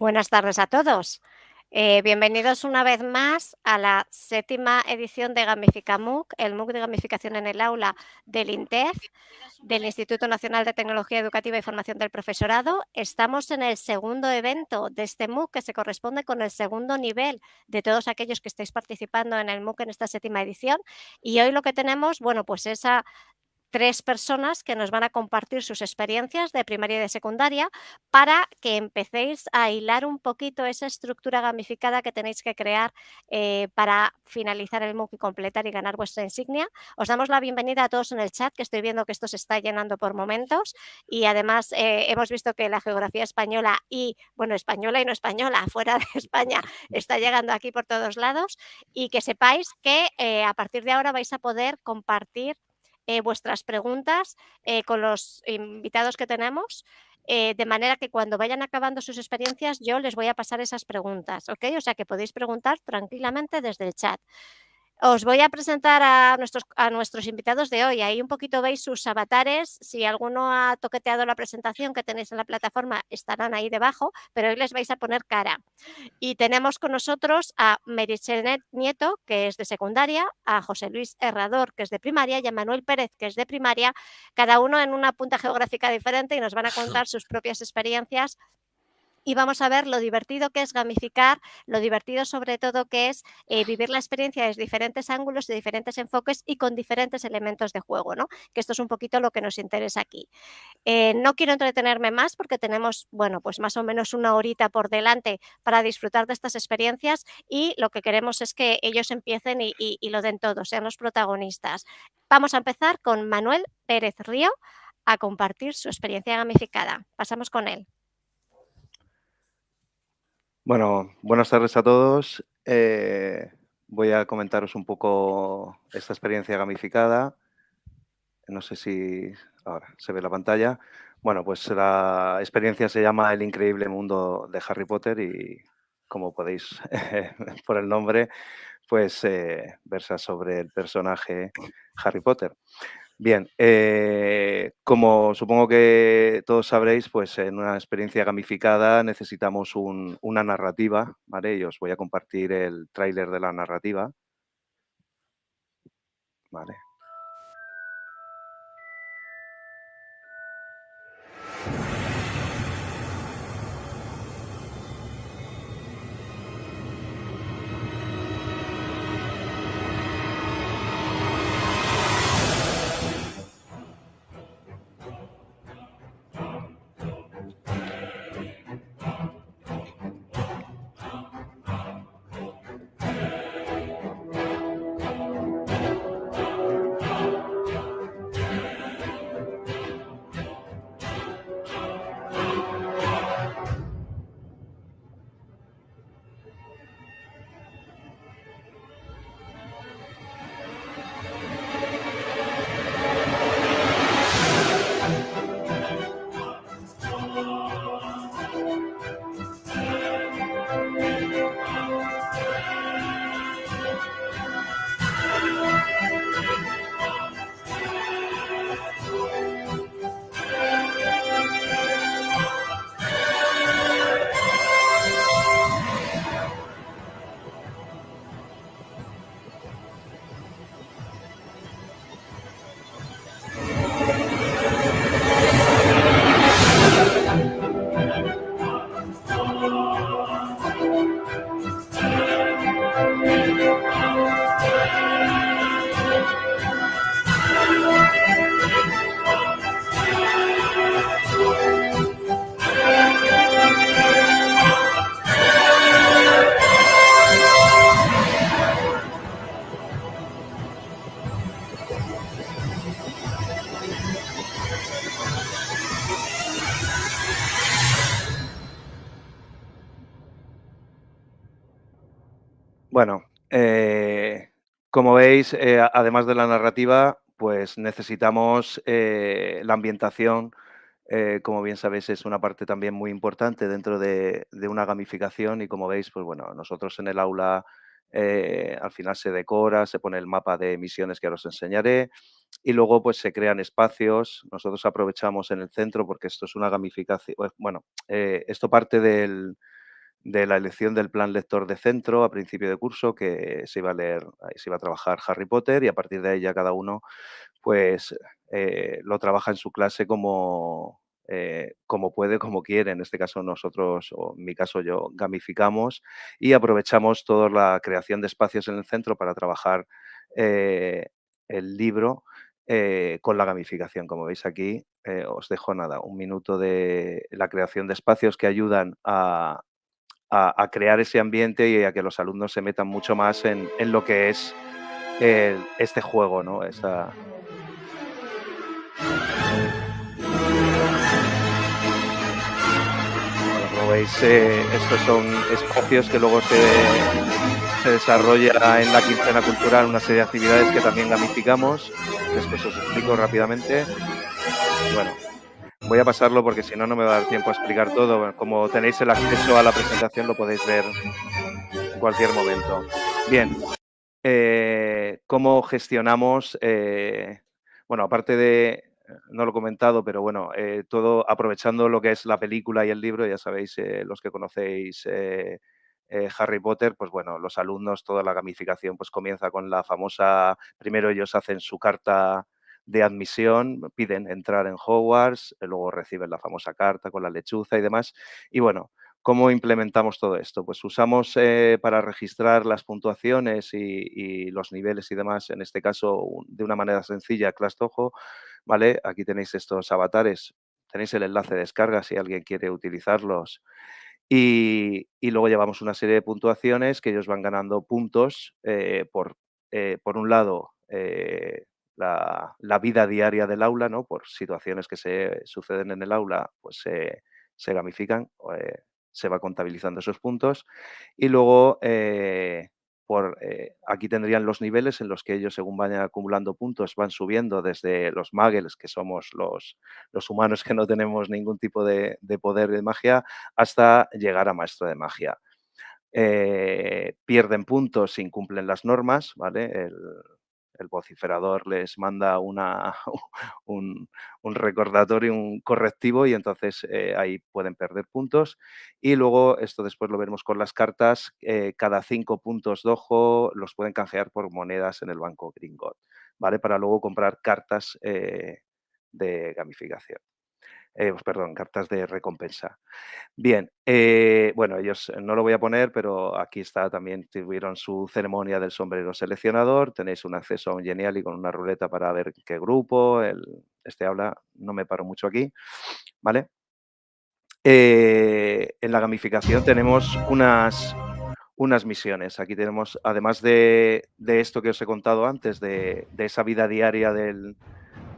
Buenas tardes a todos. Eh, bienvenidos una vez más a la séptima edición de Gamifica MOOC, el MOOC de gamificación en el aula del INTEF, del Instituto Nacional de Tecnología Educativa y Formación del Profesorado. Estamos en el segundo evento de este MOOC que se corresponde con el segundo nivel de todos aquellos que estáis participando en el MOOC en esta séptima edición. Y hoy lo que tenemos, bueno, pues esa tres personas que nos van a compartir sus experiencias de primaria y de secundaria para que empecéis a hilar un poquito esa estructura gamificada que tenéis que crear eh, para finalizar el MOOC y completar y ganar vuestra insignia. Os damos la bienvenida a todos en el chat, que estoy viendo que esto se está llenando por momentos y además eh, hemos visto que la geografía española y, bueno, española y no española, fuera de España, está llegando aquí por todos lados y que sepáis que eh, a partir de ahora vais a poder compartir eh, vuestras preguntas eh, con los invitados que tenemos, eh, de manera que cuando vayan acabando sus experiencias yo les voy a pasar esas preguntas, ¿ok? O sea que podéis preguntar tranquilamente desde el chat. Os voy a presentar a nuestros, a nuestros invitados de hoy. Ahí un poquito veis sus avatares. Si alguno ha toqueteado la presentación que tenéis en la plataforma, estarán ahí debajo, pero hoy les vais a poner cara. Y tenemos con nosotros a Merichelet Nieto, que es de secundaria, a José Luis Herrador, que es de primaria, y a Manuel Pérez, que es de primaria, cada uno en una punta geográfica diferente y nos van a contar sus propias experiencias y vamos a ver lo divertido que es gamificar, lo divertido sobre todo que es eh, vivir la experiencia desde diferentes ángulos, de diferentes enfoques y con diferentes elementos de juego, ¿no? Que esto es un poquito lo que nos interesa aquí. Eh, no quiero entretenerme más porque tenemos, bueno, pues más o menos una horita por delante para disfrutar de estas experiencias y lo que queremos es que ellos empiecen y, y lo den todo, sean los protagonistas. Vamos a empezar con Manuel Pérez Río a compartir su experiencia gamificada. Pasamos con él. Bueno, buenas tardes a todos. Eh, voy a comentaros un poco esta experiencia gamificada. No sé si ahora se ve la pantalla. Bueno, pues la experiencia se llama El increíble mundo de Harry Potter y como podéis por el nombre, pues eh, versa sobre el personaje Harry Potter. Bien, eh, como supongo que todos sabréis, pues en una experiencia gamificada necesitamos una narrativa, ¿vale? Y os voy a compartir el tráiler de la narrativa. Vale. Eh, como veis, eh, además de la narrativa, pues necesitamos eh, la ambientación, como bien sabéis, es una parte también muy importante dentro de, una gamificación y como veis, pues bueno, nosotros en el aula al final se decora, se pone el mapa de misiones que ahora os enseñaré y luego pues se crean espacios. Nosotros aprovechamos en el centro porque esto es una gamificación, bueno, esto parte del, de la elección del plan lector de centro a principio de curso, que se iba a leer, se iba a trabajar Harry Potter y a partir de ahí ya cada uno pues eh, lo trabaja en su clase como, eh, como puede, como quiere. En este caso nosotros, o en mi caso yo, gamificamos y aprovechamos toda la creación de espacios en el centro para trabajar eh, el libro con la gamificación. Como veis aquí, os dejo nada, un minuto de la creación de espacios que ayudan a, a, crear ese ambiente y a que los alumnos se metan mucho más en, en lo que es este juego, ¿no? Esa... como veis, eh, estos son espacios que luego se, se desarrolla en la quincena cultural una serie de actividades que también gamificamos. Después os explico rápidamente. Bueno, Voy a pasarlo porque si no, no me va a dar tiempo a explicar todo. Como tenéis el acceso a la presentación, lo podéis ver en cualquier momento. Bien, eh, ¿cómo gestionamos? Eh, bueno, aparte de, no lo he comentado, pero bueno, eh, todo aprovechando lo que es la película y el libro, ya sabéis, los que conocéis Harry Potter, pues bueno, los alumnos, toda la gamificación pues comienza con la famosa, primero ellos hacen su carta de admisión, piden entrar en Hogwarts, eh, luego reciben la famosa carta con la lechuza y demás. Y bueno, ¿cómo implementamos todo esto? Pues usamos eh, para registrar las puntuaciones y, los niveles y demás, en este caso de una manera sencilla, ClassDojo, ¿vale? Aquí tenéis estos avatares, tenéis el enlace de descarga si alguien quiere utilizarlos. Y, luego llevamos una serie de puntuaciones que ellos van ganando puntos eh, por, por un lado, la, vida diaria del aula, ¿no? Por situaciones que se suceden en el aula, pues se gamifican, eh, se va contabilizando esos puntos. Y luego, eh, por, eh, aquí tendrían los niveles en los que ellos, según vayan acumulando puntos, van subiendo desde los muggles, que somos los, los humanos que no tenemos ningún tipo de, poder de magia, hasta llegar a maestro de magia. pierden puntos si incumplen las normas, ¿vale? El, el vociferador les manda una, un, recordatorio, un correctivo y entonces eh, ahí pueden perder puntos. Y luego, esto después lo veremos con las cartas, eh, cada cinco puntos de ojo los pueden canjear por monedas en el banco Gringot, ¿vale? Para luego comprar cartas eh, de gamificación. Pues, perdón, cartas de recompensa. Bien, eh, bueno, ellos no lo voy a poner, pero aquí está también, tuvieron su ceremonia del sombrero seleccionador, tenéis un acceso a un genial y con una ruleta para ver qué grupo, el, este habla, no me paro mucho aquí, ¿vale? Eh, en la gamificación tenemos unas, unas misiones. Aquí tenemos, además de, esto que os he contado antes, de esa vida diaria del,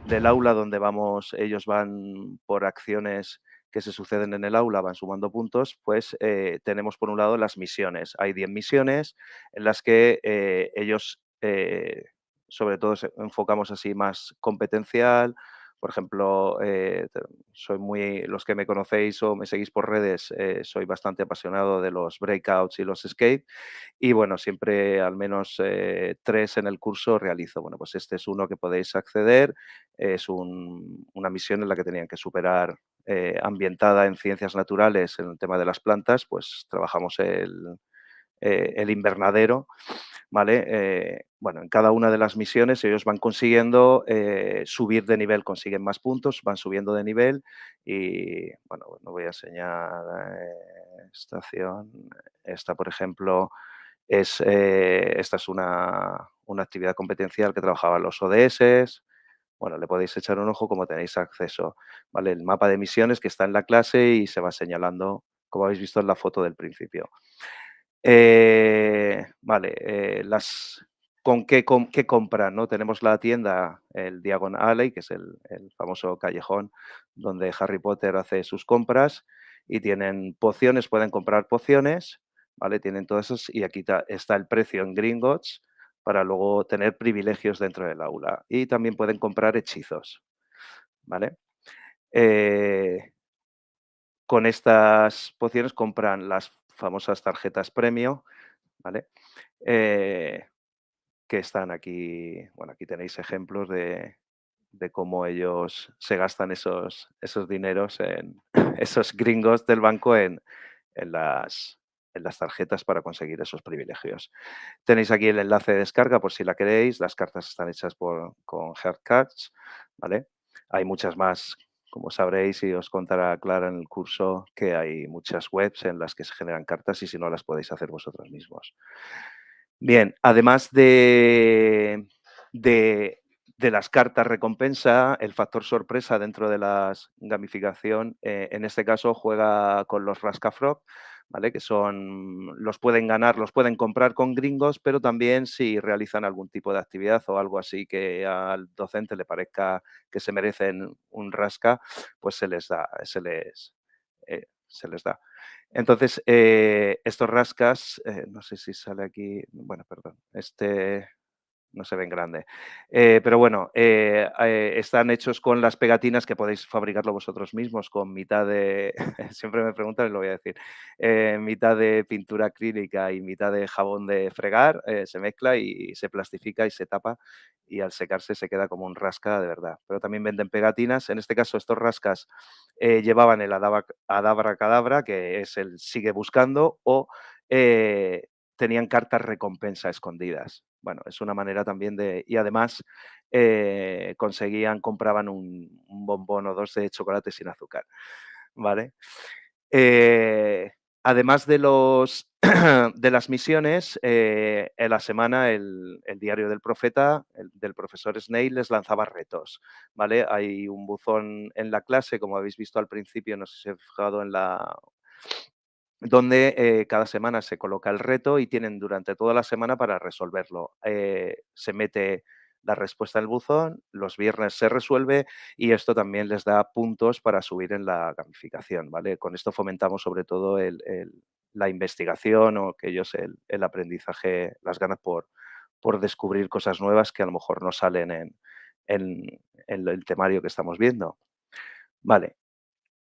del aula donde vamos, ellos van por acciones que se suceden en el aula, van sumando puntos, pues eh, tenemos por un lado las misiones. Hay 10 misiones en las que eh, ellos, eh, sobre todo, enfocamos así más competencial. Por ejemplo, soy muy, los que me conocéis o me seguís por redes, soy bastante apasionado de los breakouts y los escape. Y bueno, siempre al menos tres en el curso realizo. Bueno, pues este es uno que podéis acceder es una misión en la que tenían que superar, eh, ambientada en ciencias naturales, en el tema de las plantas, pues trabajamos el, eh, invernadero, ¿vale? Eh, bueno, en cada una de las misiones ellos van consiguiendo subir de nivel, consiguen más puntos, van subiendo de nivel y, bueno, no voy a enseñar estación. Esta, por ejemplo, es, esta es una, una actividad competencial que trabajaban los ODS, bueno, le podéis echar un ojo como tenéis acceso, ¿vale? El mapa de misiones que está en la clase y se va señalando, como habéis visto en la foto del principio. Eh, vale, eh, las, ¿con qué, qué compran? ¿no? Tenemos la tienda, el Diagon Alley, que es el, famoso callejón donde Harry Potter hace sus compras y tienen pociones, pueden comprar pociones, ¿vale? Tienen todas esas y aquí está el precio en Gringotts, para luego tener privilegios dentro del aula. Y también pueden comprar hechizos. ¿vale? Eh, con estas pociones compran las famosas tarjetas premio, ¿vale? Eh, que están aquí, bueno, aquí tenéis ejemplos de, cómo ellos se gastan esos, esos dineros, en esos gringos del banco en, las, en las tarjetas para conseguir esos privilegios. Tenéis aquí el enlace de descarga por si la queréis. Las cartas están hechas por, con Hardcards, ¿vale? Hay muchas más, como sabréis y os contará Clara en el curso, que hay muchas webs en las que se generan cartas y si no las podéis hacer vosotros mismos. Bien, además de, de, las cartas recompensa, el factor sorpresa dentro de la gamificación, eh, en este caso juega con los Rascafrog, Que son, los pueden ganar, los pueden comprar con gringos, pero también si realizan algún tipo de actividad o algo así que al docente le parezca que se merecen un rasca, pues se les da, se les, eh, se les da. Entonces, eh, estos rascas, eh, no sé si sale aquí, bueno, perdón, este, no se ven grande. Eh, pero bueno, eh, eh, están hechos con las pegatinas que podéis fabricarlo vosotros mismos con mitad de, siempre me preguntan y lo voy a decir, mitad de pintura acrílica y mitad de jabón de fregar, se mezcla y se plastifica y se tapa y al secarse se queda como un rasca de verdad. Pero también venden pegatinas, en este caso estos rascas llevaban el adabra cadabra, que es el sigue buscando, o tenían cartas recompensa escondidas. Bueno, es una manera también de... Y además eh, conseguían, compraban un, bombón o dos de chocolate sin azúcar, ¿vale? Eh, además de, los, de las misiones, eh, en la semana el, el, diario del profeta, el, del profesor Snail, les lanzaba retos, ¿vale? Hay un buzón en la clase, como habéis visto al principio, no sé si he fijado en la donde eh, cada semana se coloca el reto y tienen durante toda la semana para resolverlo. Eh, se mete la respuesta en el buzón, los viernes se resuelve y esto también les da puntos para subir en la gamificación, ¿vale? Con esto fomentamos sobre todo la investigación o que ellos el, aprendizaje, las ganas por, por descubrir cosas nuevas que a lo mejor no salen en, en, en el temario que estamos viendo. Vale.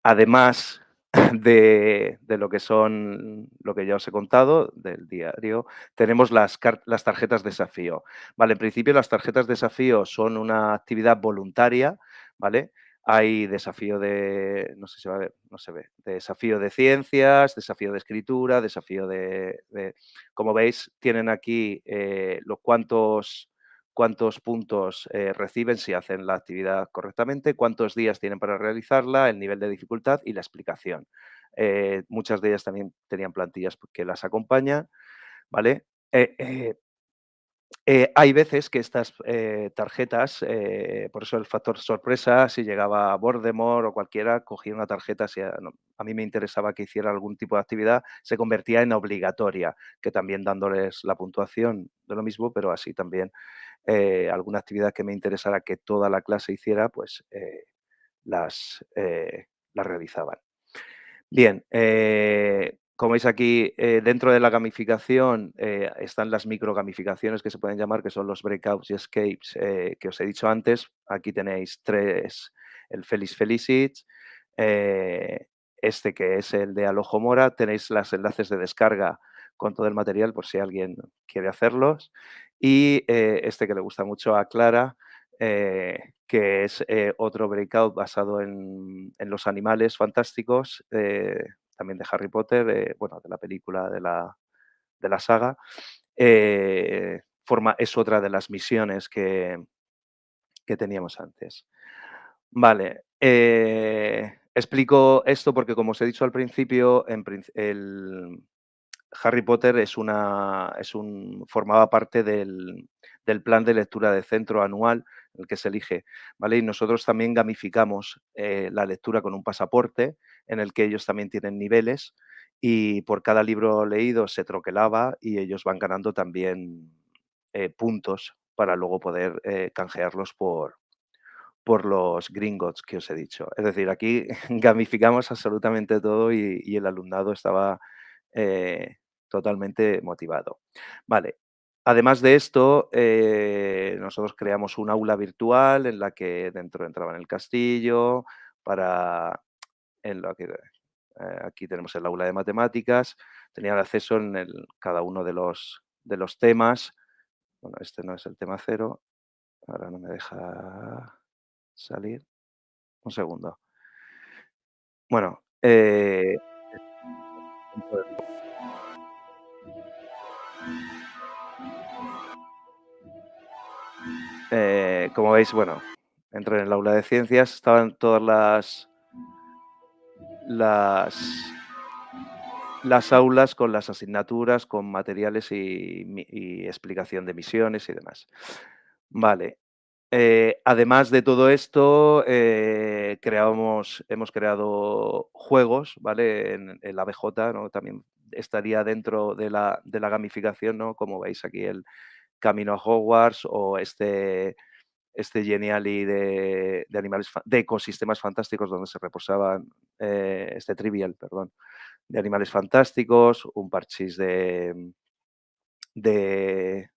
Además, de, de, lo que son, lo que ya os he contado del diario, tenemos las, las tarjetas desafío. Vale, en principio las tarjetas desafío son una actividad voluntaria, ¿vale? Hay desafío de, no sé si va a ver, no se ve, desafío de ciencias, desafío de escritura, desafío de, de como veis, tienen aquí eh, los cuantos cuántos puntos eh, reciben si hacen la actividad correctamente, cuántos días tienen para realizarla, el nivel de dificultad y la explicación. Eh, muchas de ellas también tenían plantillas que las acompañan, ¿vale? Eh, hay veces que estas tarjetas, por eso el factor sorpresa, si llegaba a Voldemort o cualquiera, cogía una tarjeta, si a, mí me interesaba que hiciera algún tipo de actividad, se convertía en obligatoria, que también dándoles la puntuación de lo mismo, pero así también eh, alguna actividad que me interesara que toda la clase hiciera, pues eh, las, eh, las, realizaban. Bien, como veis aquí, dentro de la gamificación están las microgamificaciones que se pueden llamar, que son los breakouts y escapes que os he dicho antes. Aquí tenéis tres, el Feliz Felicit, este que es el de Alojo Mora, tenéis los enlaces de descarga con todo el material por si alguien quiere hacerlos y eh, este que le gusta mucho a Clara, eh, que es eh, otro breakout basado en, los animales fantásticos, también de Harry Potter, bueno, de la película de la, de la saga. Forma, es otra de las misiones que, que teníamos antes. Vale, explico esto porque como os he dicho al principio, en, el, Harry Potter es una, es un, formaba parte del, del, plan de lectura de centro anual, el que se elige, ¿vale? Y nosotros también gamificamos eh, la lectura con un pasaporte en el que ellos también tienen niveles y por cada libro leído se troquelaba y ellos van ganando también eh, puntos para luego poder eh, canjearlos por, por los gringos que os he dicho. Es decir, aquí gamificamos absolutamente todo y, y el alumnado estaba eh, totalmente motivado. Vale. Además de esto, eh, nosotros creamos un aula virtual en la que dentro entraba en el castillo para en lo que eh, aquí tenemos el aula de matemáticas, tenían acceso en el, cada uno de los, de los temas. Bueno, este no es el tema cero. Ahora no me deja salir. Un segundo. Bueno, eh, Eh, como veis, bueno, entré en el aula de ciencias, estaban todas las, las, las aulas con las asignaturas, con materiales y, y explicación de misiones y demás. Vale, eh, además de todo esto, eh, hemos creado juegos, ¿vale? En, la BJ, ¿no? También estaría dentro de la, de la gamificación, ¿no? Como veis aquí el Camino a Hogwarts o este, este Geniali de, de animales, de ecosistemas fantásticos donde se reposaban, eh, este Trivial, perdón, de animales fantásticos, un parchís de, de,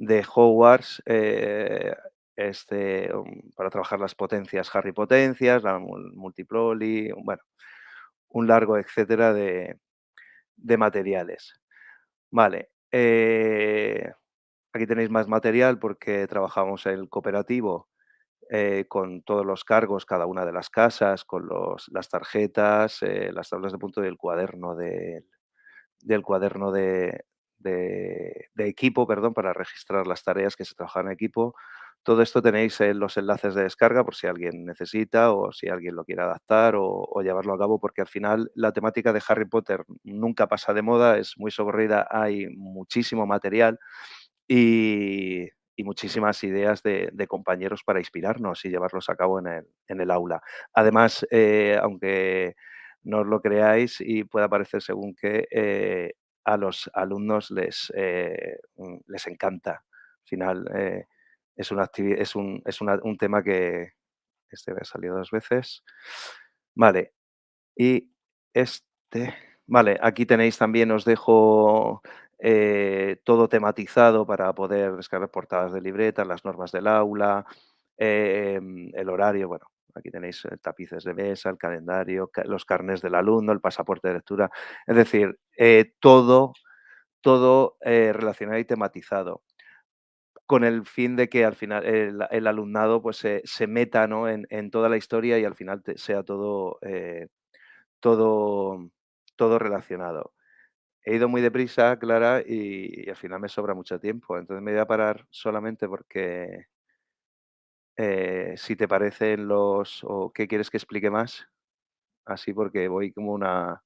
de Hogwarts, eh, este, para trabajar las potencias Harry Potencias, la Multiploli, bueno, un largo etcétera de, de materiales. Vale, eh, aquí tenéis más material porque trabajamos el cooperativo eh, con todos los cargos, cada una de las casas, con los, las tarjetas, las tablas de punto del cuaderno de, del cuaderno de, de, equipo, perdón, para registrar las tareas que se trabajan en equipo. Todo esto tenéis en los enlaces de descarga por si alguien necesita o si alguien lo quiere adaptar o, llevarlo a cabo, porque al final la temática de Harry Potter nunca pasa de moda, es muy socorrida, hay muchísimo material y, muchísimas ideas de, compañeros para inspirarnos y llevarlos a cabo en el, en el aula. Además, eh, aunque no os lo creáis y pueda parecer según que eh, a los alumnos les, eh, les encanta. Al final eh, es, una es, un, es un, tema que este ha salido dos veces. Vale. Y este. Vale, aquí tenéis también, os dejo eh, todo tematizado para poder descargar portadas de libretas, las normas del aula, eh, el horario, bueno, Aquí tenéis eh, tapices de mesa, el calendario, los carnes del alumno, el pasaporte de lectura. Es decir, eh, todo, todo eh, relacionado y tematizado con el fin de que al final el, el alumnado pues, se, se meta ¿no? en, en, toda la historia y al final te, sea todo, eh, todo, todo relacionado. He ido muy deprisa, Clara, y, y, al final me sobra mucho tiempo. Entonces me voy a parar solamente porque eh, si te parecen los o qué quieres que explique más, así porque voy como una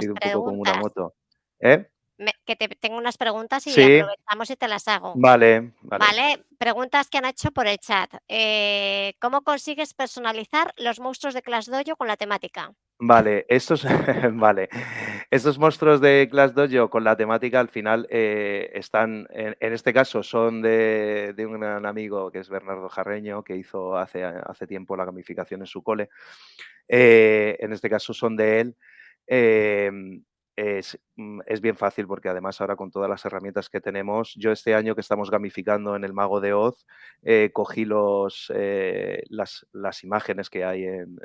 ido un poco como una moto, ¿eh? Me que te tengo unas preguntas y Sí. aprovechamos y te las hago. Vale, vale. Vale, preguntas que han hecho por el chat. Eh, ¿cómo consigues personalizar los monstruos de Clash Dojo con la temática? Vale, estos vale, estos monstruos de Clash Dojo con la temática al final, eh, están en en este caso son de de un gran amigo que es Bernardo Jarreño, que hizo hace hace tiempo la gamificación en su cole. Eh, en este caso son de él. Em, es, mm, es bien fácil porque además ahora con todas las herramientas que tenemos, yo este año que estamos gamificando en el Mago de Oz, eh, cogí los, eh, las las imágenes que hay en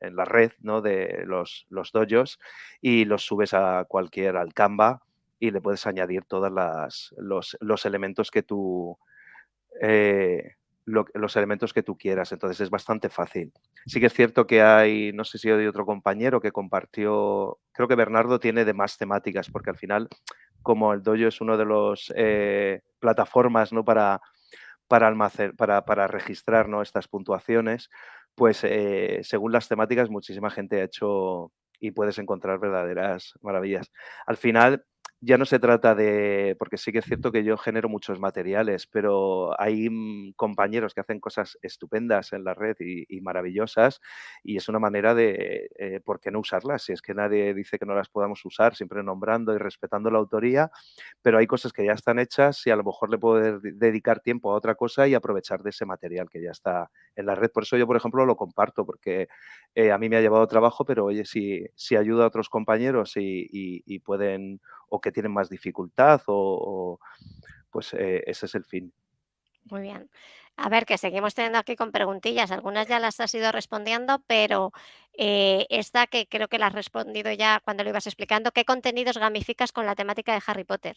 en la red, ¿no? De los los dojos y los subes a cualquier al Canva y le puedes añadir todas las los los elementos que tú, eh, lo los elementos que tú quieras. Entonces es bastante fácil. Sí que es cierto que hay, no sé si hay otro compañero que compartió, creo que Bernardo tiene de más temáticas, porque al final, como el dojo es uno de los, eh, plataformas, ¿no? Para para almacenar para para registrar, ¿no? Estas puntuaciones, pues, eh, según las temáticas, muchísima gente ha hecho y puedes encontrar verdaderas maravillas. Al final, ya no se trata de porque sí que es cierto que yo genero muchos materiales, pero hay, mm, compañeros que hacen cosas estupendas en la red y maravillosas, y es una manera de, eh, ¿por qué no usarlas? Si es que nadie dice que no las podamos usar, siempre nombrando y respetando la autoría, pero hay cosas que ya están hechas y a lo mejor le puedo de dedicar tiempo a otra cosa y aprovechar de ese material que ya está en la red. Por eso yo, por ejemplo, lo comparto, porque, eh, a mí me ha llevado trabajo, pero oye, si si ayuda a otros compañeros y y y pueden o que tienen más dificultad o pues, eh, ese es el fin. Muy bien. A ver, que seguimos teniendo aquí con preguntillas, algunas ya las has ido respondiendo, pero, eh, esta que creo que la has respondido ya cuando lo ibas explicando, ¿qué contenidos gamificas con la temática de Harry Potter?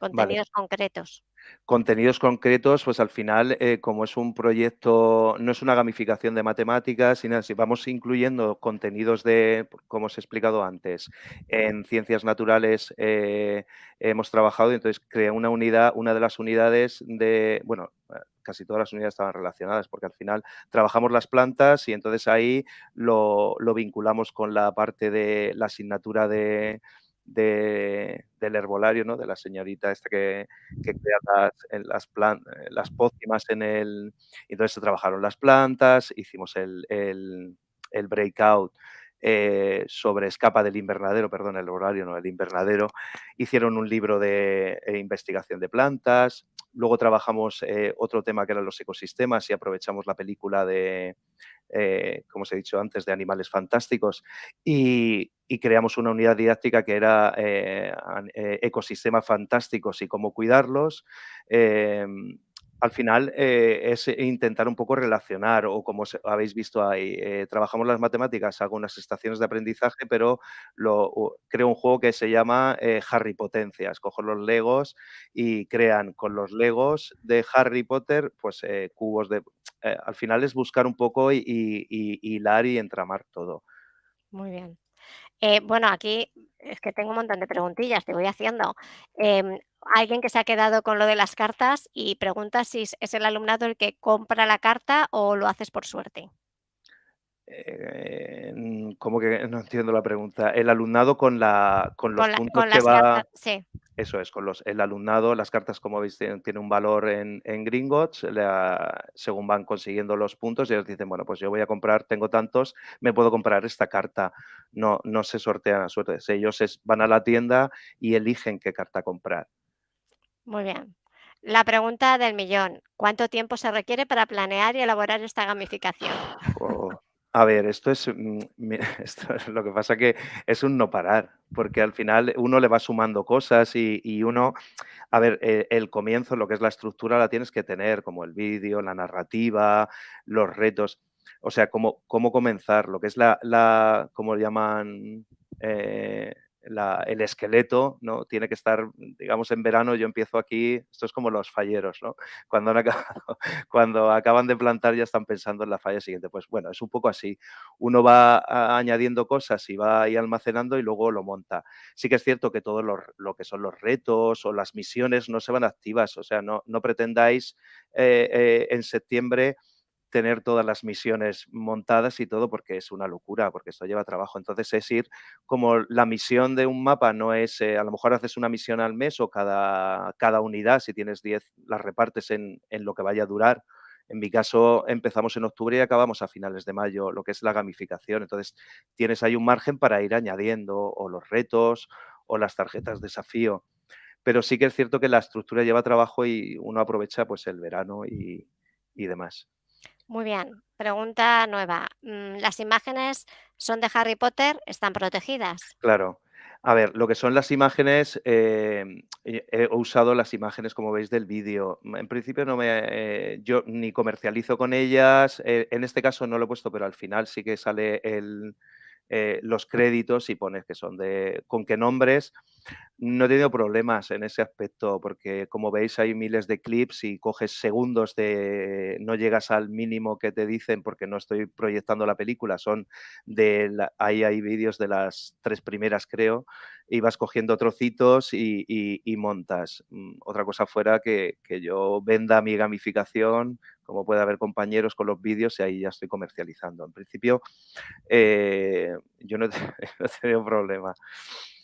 Vale. Contenidos concretos. Contenidos concretos, pues al final, eh, como es un proyecto, no es una gamificación de matemáticas, sino si vamos incluyendo contenidos de, como os he explicado antes, en ciencias naturales eh, hemos trabajado entonces crea una unidad, una de las unidades de, bueno, eh, casi todas las unidades estaban relacionadas porque al final trabajamos las plantas y entonces ahí lo, lo vinculamos con la parte de la asignatura de, de, del herbolario, ¿no? de la señorita esta que, que crea las, las, plan, las pócimas en el... Entonces se trabajaron las plantas, hicimos el, el, el breakout eh, sobre Escapa del invernadero, perdón, el horario, no, el invernadero. Hicieron un libro de eh, investigación de plantas. Luego trabajamos eh, otro tema que eran los ecosistemas y aprovechamos la película de, eh, como os he dicho antes, de animales fantásticos y, creamos una unidad didáctica que era eh, eh, ecosistemas fantásticos y cómo cuidarlos. Em, al final eh, es intentar un poco relacionar, o como habéis visto ahí, eh, trabajamos las matemáticas, hago unas estaciones de aprendizaje, pero lo, creo un juego que se llama eh, Harry Potencias. Cojo los Legos y crean con los Legos de Harry Potter, pues eh, cubos de... Eh, al final es buscar un poco y, y, y hilar y entramar todo. Muy bien. Eh, bueno, aquí es que tengo un montón de preguntillas, te voy haciendo. Eh, alguien que se ha quedado con lo de las cartas y pregunta si es el alumnado el que compra la carta o lo haces por suerte. Eh, ¿Cómo que no entiendo la pregunta? El alumnado con, la, con los con la, puntos con que va... cartas, sí. Eso es, con los, el alumnado, las cartas, como veis, tienen, tienen un valor en, en Gringotts, la, según van consiguiendo los puntos, y ellos dicen, bueno, pues yo voy a comprar, tengo tantos, me puedo comprar esta carta. No, no se sortean a suerte, ellos es, van a la tienda y eligen qué carta comprar. Muy bien. La pregunta del millón, ¿cuánto tiempo se requiere para planear y elaborar esta gamificación? Oh. A ver, esto es, mm, esto es, lo que pasa que es un no parar, porque al final uno le va sumando cosas y, uno, a ver, eh, el comienzo, lo que es la estructura, la tienes que tener, como el vídeo, la narrativa, los retos, o sea, cómo, cómo comenzar, lo que es la, la como llaman, eh, el esqueleto, ¿no? Tiene que estar, digamos, en verano yo empiezo aquí, esto es como los falleros, ¿no? Cuando, han acabado, cuando acaban de plantar ya están pensando en la falla siguiente. Pues bueno, es un poco así. Uno va añadiendo cosas y va ahí almacenando y luego lo monta. Sí que es cierto que todo lo, lo que son los retos o las misiones no se van activas, o sea, no, no pretendáis eh, eh, en septiembre tener todas las misiones montadas y todo porque es una locura, porque esto lleva trabajo. Entonces es ir como la misión de un mapa no es, eh, a lo mejor haces una misión al mes o cada, cada unidad, si tienes 10, las repartes en, en lo que vaya a durar. En mi caso empezamos en octubre y acabamos a finales de mayo, lo que es la gamificación. Entonces tienes ahí un margen para ir añadiendo o los retos o las tarjetas de desafío. Pero sí que es cierto que la estructura lleva trabajo y uno aprovecha pues el verano y, y demás. Muy bien. Pregunta nueva. Mm, ¿Las imágenes son de Harry Potter? ¿Están protegidas? Claro. A ver, lo que son las imágenes, eh, he usado las imágenes, como veis, del vídeo. En principio no me, eh, yo ni comercializo con ellas, eh, en este caso no lo he puesto, pero al final sí que sale el, eh, los créditos y pones que son de con qué nombres. No he tenido problemas en ese aspecto porque, como veis, hay miles de clips y coges segundos de... no llegas al mínimo que te dicen porque no estoy proyectando la película, son de... La, ahí hay vídeos de las tres primeras, creo, y vas cogiendo trocitos y, y, y montas. Mm, otra cosa fuera que, que yo venda mi gamificación, como puede haber compañeros con los vídeos y ahí ya estoy comercializando. En principio, eh, yo no no he tenido problema.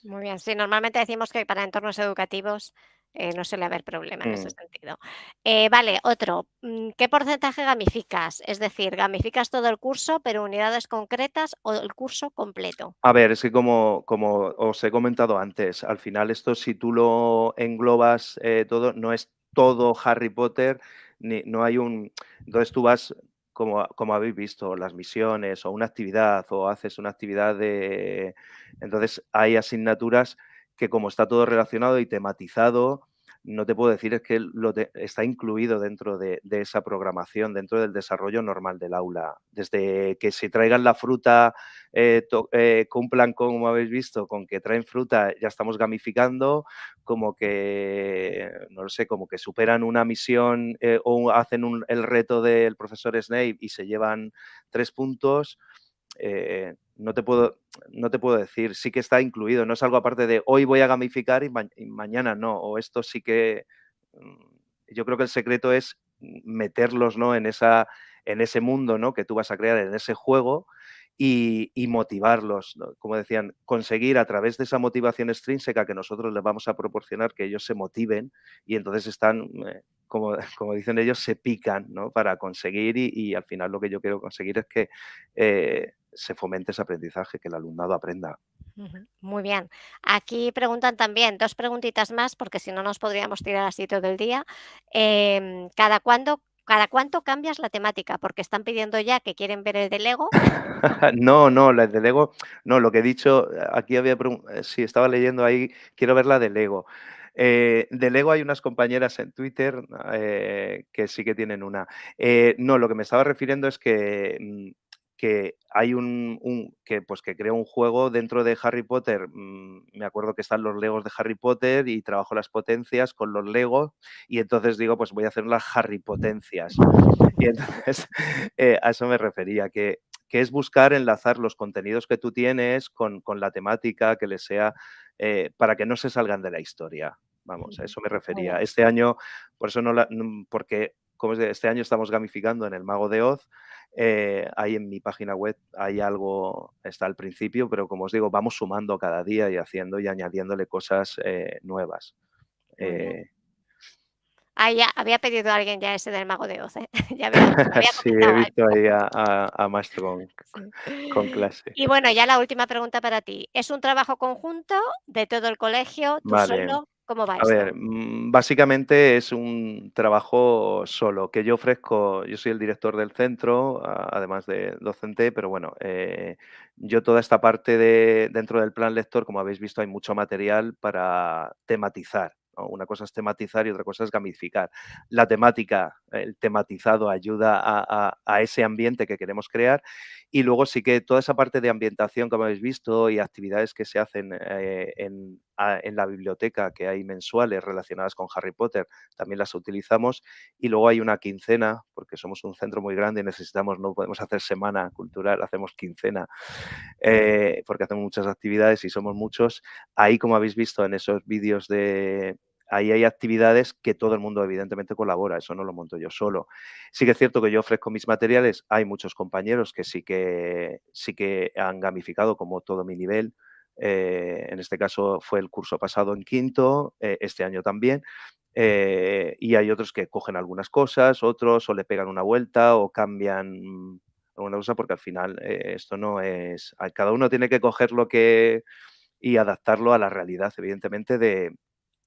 Muy bien, sí, normalmente decimos que para entornos educativos eh, no suele haber problema en ese Mm. sentido. Eh, vale, otro, mm, ¿qué porcentaje gamificas? Es decir, ¿gamificas todo el curso, pero unidades concretas o el curso completo? A ver, es que como, como os he comentado antes, al final esto si tú lo englobas eh, todo, no es todo Harry Potter, ni, no hay un... Entonces tú vas, como, como habéis visto, las misiones o una actividad o haces una actividad de... Entonces hay asignaturas que como está todo relacionado y tematizado, no te puedo decir es que lo está incluido dentro de, esa programación, dentro del desarrollo normal del aula. Desde que si traigan la fruta, eh, eh, cumplan como habéis visto, con que traen fruta, ya estamos gamificando, como que, no lo sé, como que superan una misión eh, o hacen el reto del profesor Snape y se llevan tres puntos. No, te puedo, no te puedo decir, sí que está incluido, no es algo aparte de hoy voy a gamificar y, mañana no, o esto sí que, mm, yo creo que el secreto es meterlos ¿no? en, esa, en ese mundo ¿no? que tú vas a crear, en ese juego y, motivarlos, como decían, conseguir a través de esa motivación extrínseca que nosotros les vamos a proporcionar que ellos se motiven y entonces están, eh, como, como, dicen ellos, se pican ¿no? para conseguir y, al final lo que yo quiero conseguir es que eh, se fomente ese aprendizaje, que el alumnado aprenda. Muy bien. Aquí preguntan también dos preguntitas más, porque si no nos podríamos tirar así todo el día. Em, ¿Cada cuándo ¿Cada cuánto cambias la temática? Porque están pidiendo ya que quieren ver el de Lego. no, no, la de Lego, no, lo que he dicho, aquí había, eh, sí, estaba leyendo ahí, quiero ver la de Lego. Eh, de Lego hay unas compañeras en Twitter eh, que sí que tienen una. no, lo que me estaba refiriendo es que mm, que hay un, que pues que creo un juego dentro de Harry Potter. Mm, me acuerdo que están los Legos de Harry Potter y trabajo las potencias con los Legos y entonces digo, pues voy a hacer las Harry Potencias. Y entonces eh, a eso me refería, que, que, es buscar enlazar los contenidos que tú tienes con, con la temática que les sea, eh, para que no se salgan de la historia. Vamos, a eso me refería. Este año, por eso no la, porque como este año estamos gamificando en el Mago de Oz, eh, ahí en mi página web hay algo, está al principio, pero como os digo, vamos sumando cada día y haciendo y añadiéndole cosas eh, nuevas. Eh, ah, ya, había pedido a alguien ya ese del Mago de Oz. ya sí, he visto ahí a, a, Maestro con, clase. Y bueno, ya la última pregunta para ti. ¿Es un trabajo conjunto de todo el colegio, tú solo? ¿Cómo va a ver, mm, básicamente es un trabajo solo que yo ofrezco. Yo soy el director del centro, además de docente, pero bueno, eh, yo toda esta parte de dentro del plan lector, como habéis visto, hay mucho material para tematizar. Una cosa es tematizar y otra cosa es gamificar. La temática, el tematizado ayuda a, ese ambiente que queremos crear y luego sí que toda esa parte de ambientación, como habéis visto, y actividades que se hacen eh, en, la biblioteca que hay mensuales relacionadas con Harry Potter, también las utilizamos. Y luego hay una quincena, porque somos un centro muy grande y necesitamos, no podemos hacer semana cultural, hacemos quincena, eh, porque hacemos muchas actividades y somos muchos. Ahí, como habéis visto en esos vídeos de, ahí hay actividades que todo el mundo evidentemente colabora, eso no lo monto yo solo. Sí que es cierto que yo ofrezco mis materiales, hay muchos compañeros que sí que, sí que han gamificado como todo mi nivel, eh, en este caso fue el curso pasado en quinto, eh, este año también, eh, y hay otros que cogen algunas cosas, otros o le pegan una vuelta o cambian alguna cosa porque al final esto no es, cada uno tiene que coger lo que y adaptarlo a la realidad, evidentemente, de,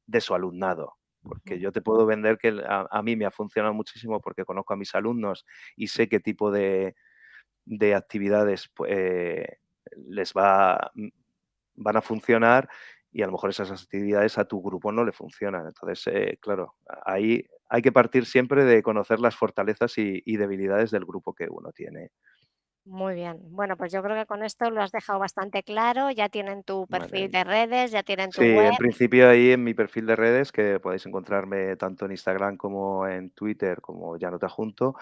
de su alumnado. Porque yo te puedo vender que a, mí me ha funcionado muchísimo porque conozco a mis alumnos y sé qué tipo de, actividades pues, les va, van a funcionar y a lo mejor esas actividades a tu grupo no le funcionan. Entonces, eh, claro, ahí hay que partir siempre de conocer las fortalezas y, y debilidades del grupo que uno tiene. Muy bien. Bueno, pues yo creo que con esto lo has dejado bastante claro. Ya tienen tu perfil de redes, ya tienen tu Sí, web. en principio ahí en mi perfil de redes, que podéis encontrarme tanto en Instagram como en Twitter, como ya no te junto.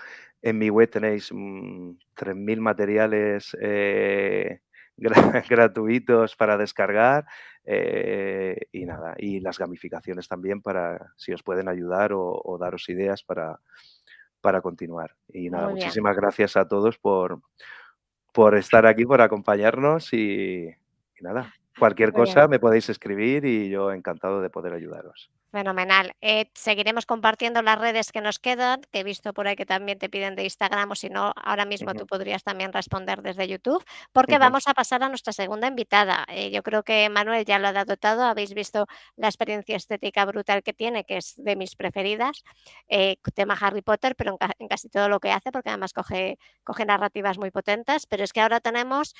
En mi web tenéis 3.000 mm, materiales eh, gratuitos para descargar eh, y nada, y las gamificaciones también para si os pueden ayudar o daros ideas para, para continuar. Y nada, muchísimas gracias a todos por, por estar aquí, por acompañarnos y, nada, cualquier cosa me podéis escribir y yo encantado de poder ayudaros. Fenomenal. Eh, seguiremos compartiendo las redes que nos quedan, que he visto por ahí que también te piden de Instagram o si no, ahora mismo tú podrías también responder desde YouTube, porque vamos a pasar a nuestra segunda invitada. Eh, yo creo que Manuel ya lo ha dado todo, habéis visto la experiencia estética brutal que tiene, que es de mis preferidas, eh, tema Harry Potter, pero en, casi todo lo que hace, porque además coge, coge narrativas muy potentes, pero es que ahora tenemos,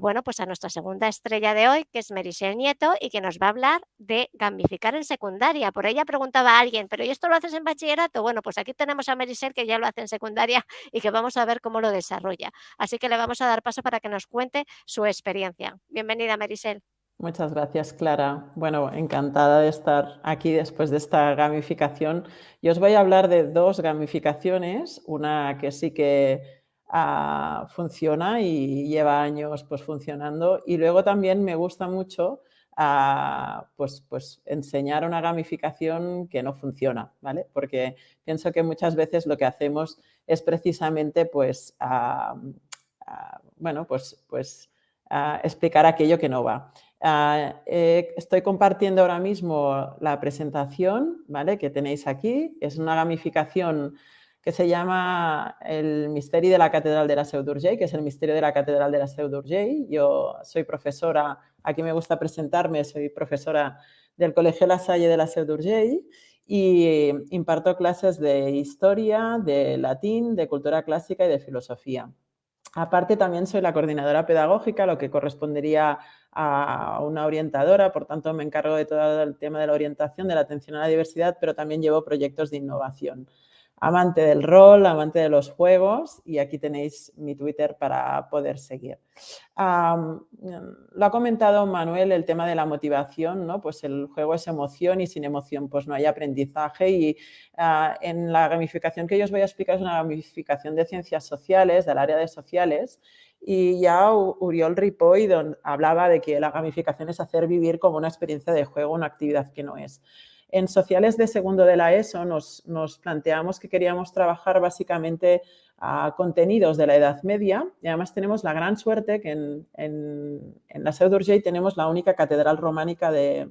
bueno, pues a nuestra segunda estrella de hoy, que es Merisel Nieto, y que nos va a hablar de gamificar en secundaria por ella preguntaba a alguien, ¿pero y esto lo haces en bachillerato? Bueno, pues aquí tenemos a Merisel que ya lo hace en secundaria y que vamos a ver cómo lo desarrolla. Así que le vamos a dar paso para que nos cuente su experiencia. Bienvenida, Merisel. Muchas gracias, Clara. Bueno, encantada de estar aquí después de esta gamificación. Yo os voy a hablar de dos gamificaciones, una que sí que ah, funciona y lleva años pues, funcionando y luego también me gusta mucho ah, pues, pues enseñar una gamificación que no funciona, ¿vale? Porque pienso que muchas veces lo que hacemos es precisamente pues, bueno, pues, pues explicar aquello que no va. Ah, eh, estoy compartiendo ahora mismo la presentación ¿vale? que tenéis aquí. Es una gamificación que se llama el Misterio de la Catedral de la Seu que es el misterio de la Catedral de la Seu. Yo soy profesora, aquí me gusta presentarme, soy profesora del Colegio La Salle de la Seu d'Urgell y imparto clases de historia, de latín, de cultura clásica y de filosofía. Aparte también soy la coordinadora pedagógica, lo que correspondería a una orientadora, por tanto me encargo de todo el tema de la orientación, de la atención a la diversidad, pero también llevo proyectos de innovación amante del rol, amante de los juegos y aquí tenéis mi Twitter para poder seguir. lo ha comentado Manuel el tema de la motivación, ¿no? pues el juego es emoción y sin emoción pues no hay aprendizaje y ah, en la gamificación que yo os voy a explicar es una gamificación de ciencias sociales, del área de sociales y ya Uriol Ripoll hablaba de que la gamificación es hacer vivir como una experiencia de juego una actividad que no es. En sociales de segundo de la ESO nos, planteamos que queríamos trabajar básicamente a contenidos de la Edad Media y además tenemos la gran suerte que en, la Seu tenemos la única catedral románica de,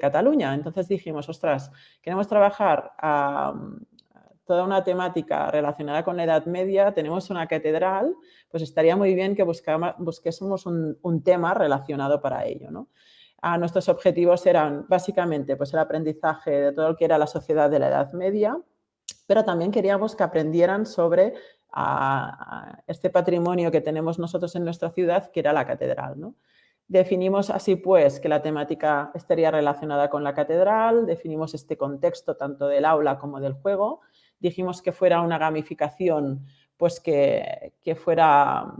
Cataluña. Entonces dijimos, ostras, queremos trabajar a, toda una temática relacionada con la Edad Media, tenemos una catedral, pues estaría muy bien que busquésemos un, un tema relacionado para ello. ¿no? Nuestros objetivos eran básicamente pues, el aprendizaje de todo lo que era la sociedad de la Edad Media, pero también queríamos que aprendieran sobre este patrimonio que tenemos nosotros en nuestra ciudad, que era la catedral. Definimos así pues que la temática estaría relacionada con la catedral, definimos este contexto tanto del aula como del juego, dijimos que fuera una gamificación pues que, que fuera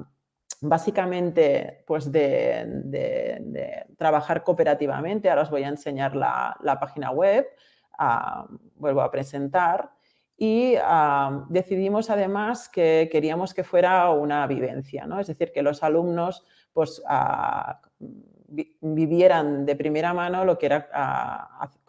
básicamente pues de, trabajar cooperativamente. Ahora os voy a enseñar la, página web, ah, vuelvo a presentar y ah, decidimos además que queríamos que fuera una vivencia, ¿no? es decir, que los alumnos pues, ah, vivieran de primera mano lo que era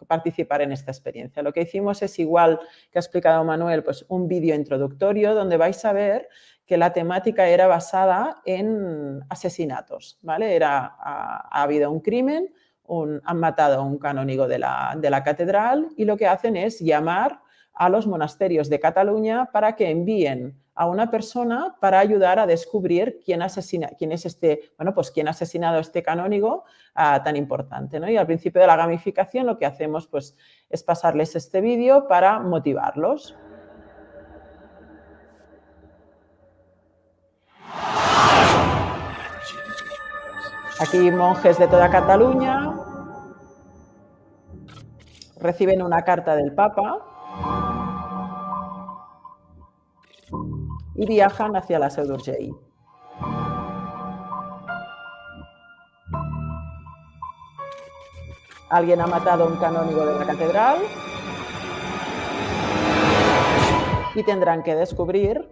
participar en esta experiencia. Lo que hicimos es igual que ha explicado Manuel, pues un vídeo introductorio donde vais a ver que la temática era basada en asesinatos, ¿vale? Era, ha, habido un crimen, han matado a un canónigo de la, de la catedral y lo que hacen es llamar a los monasterios de Cataluña para que envíen a una persona para ayudar a descubrir quién, asesina, quién es este, bueno, pues quién ha asesinado a este canónigo ah, tan importante. ¿no? Y al principio de la gamificación lo que hacemos pues, es pasarles este vídeo para motivarlos. Aquí monjes de toda Cataluña reciben una carta del Papa y viajan hacia la Seu d'Urgell. Alguien ha matado a un canónigo de la catedral y tendrán que descubrir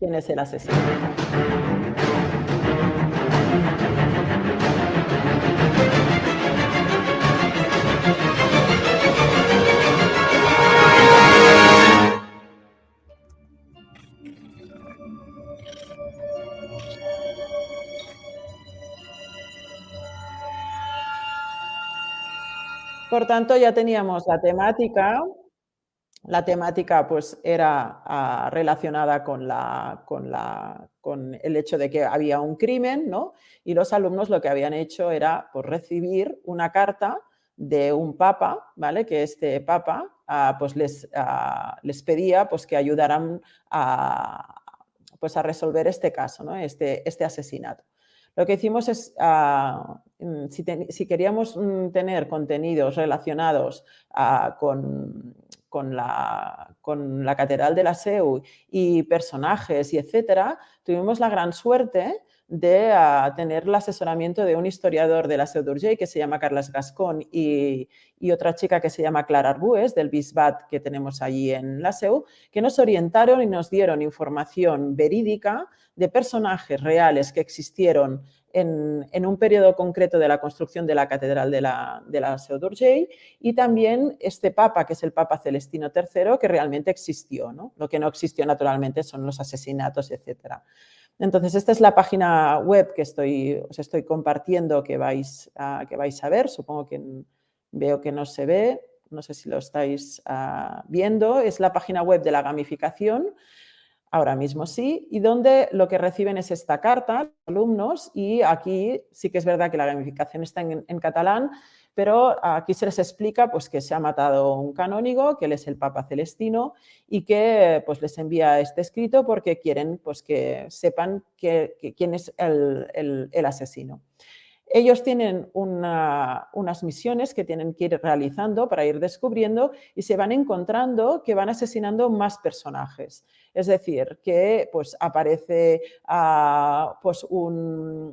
quién es el asesino. Por tanto, ya teníamos la temática. La temática pues, era ah, relacionada con, la, con, la, con, el hecho de que había un crimen ¿no? y los alumnos lo que habían hecho era pues, recibir una carta de un papa, ¿vale? que este papa ah, pues les, ah, les, pedía pues, que ayudaran a, pues, a resolver este caso, ¿no? este, este asesinato. Lo que hicimos es, ah, mm, si, queríamos mm, tener contenidos relacionados ah, con, la, con, la, Catedral de la SEU y personajes y etcétera, tuvimos la gran suerte de tener el asesoramiento de un historiador de la Seu d'Urgell que se llama Carles Gascón y, otra chica que se llama Clara Arbues del Bisbat que tenemos allí en la Seu, que nos orientaron y nos dieron información verídica de personajes reales que existieron en, un periodo concreto de la construcción de la Catedral de la, de la y también este Papa, que es el Papa Celestino III, que realmente existió. ¿no? Lo que no existió naturalmente son los asesinatos, etcétera. Entonces, esta es la página web que estoy, os estoy compartiendo que vais, a, que vais a ver. Supongo que veo que no se ve, no sé si lo estáis ah, viendo. Es la página web de la gamificación, ahora mismo sí, y donde lo que reciben es esta carta, alumnos, y aquí sí que es verdad que la gamificación está en catalán, pero aquí se les explica pues, que se ha matado un canónigo, que él es el Papa Celestino y que pues, les envía este escrito porque quieren pues, que sepan quién es el asesino. Ellos tienen unas misiones que tienen que ir realizando para ir descubriendo y se van encontrando que van asesinando más personajes. Es decir, que pues, aparece ah, pues, un,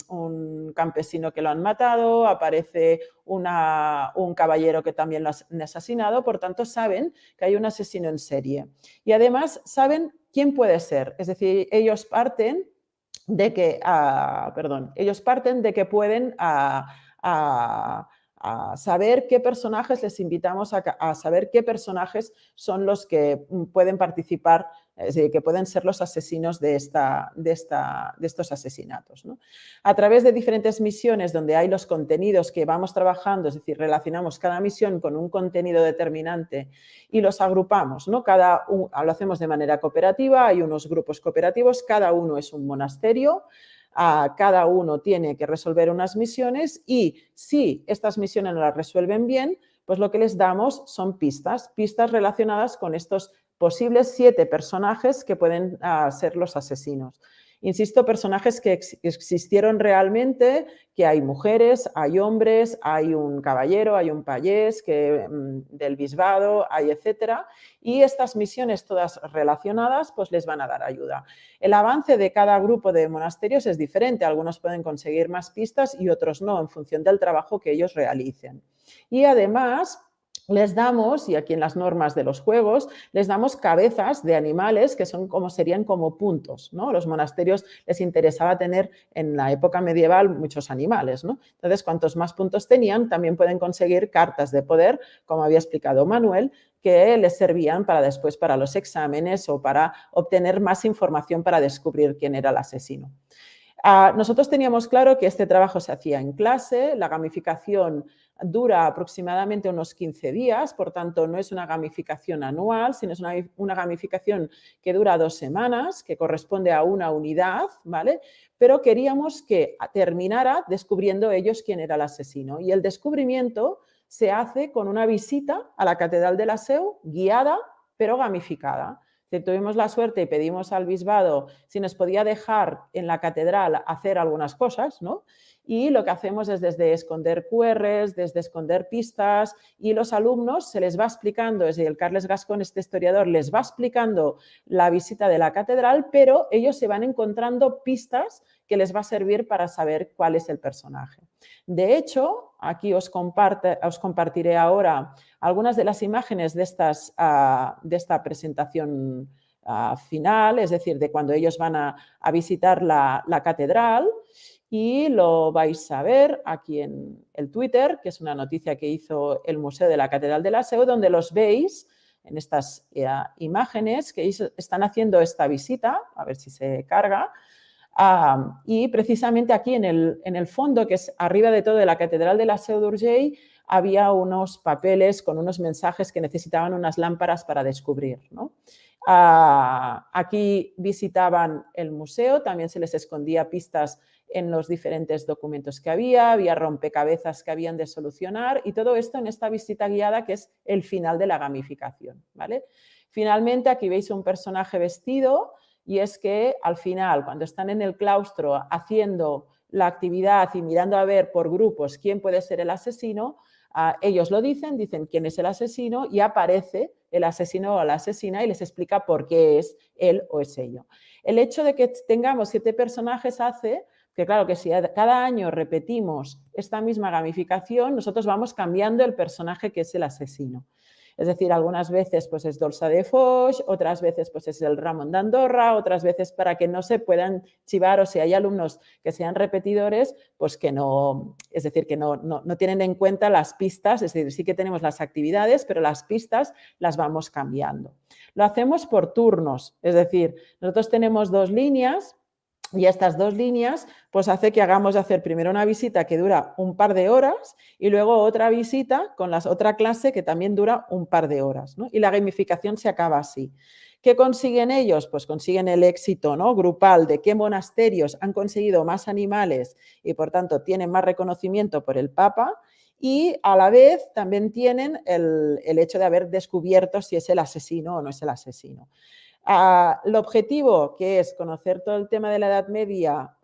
campesino que lo han matado, aparece un caballero que también lo han asesinado, por tanto saben que hay un asesino en serie. Y además saben quién puede ser, es decir, ellos parten de que, ah, perdón, ellos parten de que pueden ah, ah, saber qué personajes les invitamos a, saber qué personajes son los que mm, pueden participar que pueden ser los asesinos de, esta, de, esta, de estos asesinatos. A través de diferentes misiones donde hay los contenidos que vamos trabajando, es decir, relacionamos cada misión con un contenido determinante y los agrupamos, ¿no? Cada lo hacemos de manera cooperativa, hay unos grupos cooperativos, cada uno es un monasterio, cada uno tiene que resolver unas misiones y si estas misiones no las resuelven bien, pues lo que les damos son pistas, pistas relacionadas con estos posibles siete personajes que pueden ah, ser los asesinos. Insisto, personajes que existieron realmente, que hay mujeres, hay hombres, hay un caballero, hay un payés que, mm, del bisbado, hay etcétera. Y estas misiones todas relacionadas pues les van a dar ayuda. El avance de cada grupo de monasterios es diferente. Algunos pueden conseguir más pistas y otros no, en función del trabajo que ellos realicen. Y además, les damos, y aquí en las normas de los juegos, les damos cabezas de animales que son como serían como puntos. ¿no? Los monasterios les interesaba tener en la época medieval muchos animales. ¿no? Entonces, cuantos más puntos tenían, también pueden conseguir cartas de poder, como había explicado Manuel, que les servían para después para los exámenes o para obtener más información para descubrir quién era el asesino. Ah, nosotros teníamos claro que este trabajo se hacía en clase, la gamificación dura aproximadamente unos 15 días, por tanto no es una gamificación anual, sino es una, gamificación que dura dos semanas, que corresponde a una unidad, ¿vale? Pero queríamos que terminara descubriendo ellos quién era el asesino. Y el descubrimiento se hace con una visita a la Catedral de la Seu, guiada, pero gamificada. tuvimos la suerte y pedimos al bispado si nos podía dejar en la catedral hacer algunas cosas, ¿no? Y lo que hacemos es desde esconder QRs, desde esconder pistas y los alumnos se les va explicando, desde el Carles Gascón, este historiador, les va explicando la visita de la catedral, pero ellos se van encontrando pistas que les va a servir para saber cuál es el personaje. De hecho, aquí os, os compartiré ahora algunas de las imágenes de, estas, ah, de esta presentación ah, final, es decir, de cuando ellos van a, visitar la, la catedral y lo vais a ver aquí en el Twitter, que es una noticia que hizo el Museo de la Catedral de la SEO, donde los veis en estas eh, imágenes que están haciendo esta visita, a ver si se carga, y precisamente aquí en el, en el, fondo, que es arriba de todo de la Catedral de la Seu d'Urgell, había unos papeles con unos mensajes que necesitaban unas lámparas para descubrir. Aquí visitaban el museo, también se les escondía pistas en los diferentes documentos que había, había rompecabezas que habían de solucionar y todo esto en esta visita guiada que es el final de la gamificación. ¿vale? Finalmente aquí veis un personaje vestido y es que al final cuando están en el claustro haciendo la actividad y mirando a ver por grupos quién puede ser el asesino, ah, ellos lo dicen, dicen quién es el asesino y aparece el asesino o la asesina y les explica por qué es él o es ello. El hecho de que tengamos siete personajes hace que claro que si cada año repetimos esta misma gamificación, nosotros vamos cambiando el personaje que es el asesino. Es decir, algunas veces pues es Dolsa de Foix, otras veces pues es el Ramón de Andorra, otras veces para que no se puedan chivar o si hay alumnos que sean repetidores, pues que no, es decir, que no, no, no tienen en cuenta las pistas, es decir, sí que tenemos las actividades, pero las pistas las vamos cambiando. Lo hacemos por turnos, es decir, nosotros tenemos dos líneas y estas dos líneas pues hace que hagamos de hacer primero una visita que dura un par de horas y luego otra visita con la otra clase que también dura un par de horas. Y la gamificación se acaba así. ¿Qué consiguen ellos? Pues consiguen el éxito ¿no? grupal de qué monasterios han conseguido más animales y por tanto tienen más reconocimiento por el Papa y a la vez también tienen el, el hecho de haber descubierto si es el asesino o no es el asesino. Ah, el objetivo, que es conocer todo el tema de la Edad Media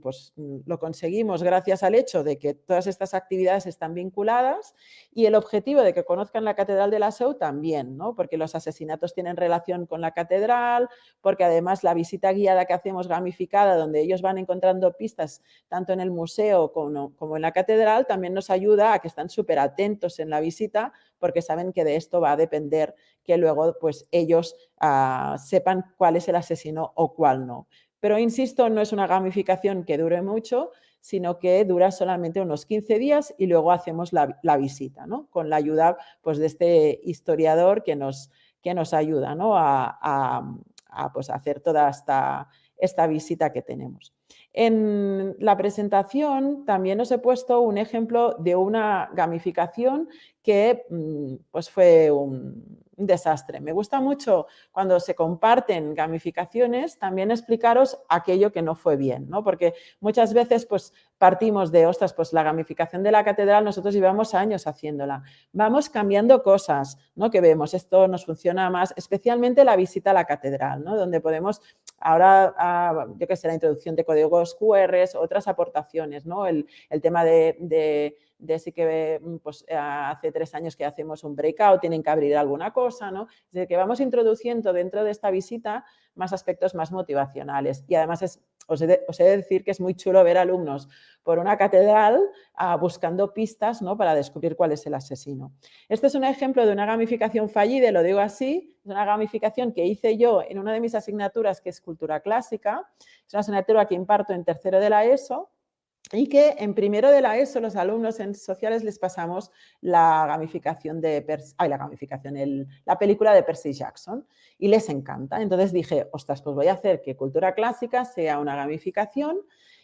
pues mm, lo conseguimos gracias al hecho de que todas estas actividades están vinculadas y el objetivo de que conozcan la Catedral de la Seu también, ¿no? porque los asesinatos tienen relación con la catedral, porque además la visita guiada que hacemos gamificada, donde ellos van encontrando pistas tanto en el museo como, como en la catedral, también nos ayuda a que están súper atentos en la visita porque saben que de esto va a depender que luego pues ellos ah, sepan cuál es el asesino o cuál no. Pero insisto, no es una gamificación que dure mucho, sino que dura solamente unos 15 días y luego hacemos la, visita, ¿no? con la ayuda pues, de este historiador que nos, que nos ayuda ¿no? a, pues, hacer toda esta, esta visita que tenemos. En la presentación también os he puesto un ejemplo de una gamificación que mm, pues fue un, desastre. Me gusta mucho cuando se comparten gamificaciones también explicaros aquello que no fue bien, ¿no? Porque muchas veces pues partimos de, ostras, pues la gamificación de la catedral nosotros llevamos años haciéndola. Vamos cambiando cosas, ¿no? Que vemos, esto nos funciona más, especialmente la visita a la catedral, ¿no? Donde podemos, ahora, ah, yo que sé, la introducción de códigos QR, otras aportaciones, ¿no? El, tema de de sí que mm, pues, hace tres años que hacemos un breakout, tienen que abrir alguna cosa, ¿no? Es decir, que vamos introduciendo dentro de esta visita más aspectos más motivacionales. Y además es, os, he de, decir que es muy chulo ver alumnos por una catedral ah, buscando pistas ¿no? para descubrir cuál es el asesino. Este es un ejemplo de una gamificación fallida, lo digo así, es una gamificación que hice yo en una de mis asignaturas que es Cultura Clásica, es una asignatura que imparto en tercero de la ESO, y que en primero de la ESO los alumnos en sociales les pasamos la gamificación de ay, la gamificación, la película de Percy Jackson y les encanta. Entonces dije, ostras, pues voy a hacer que cultura clásica sea una gamificación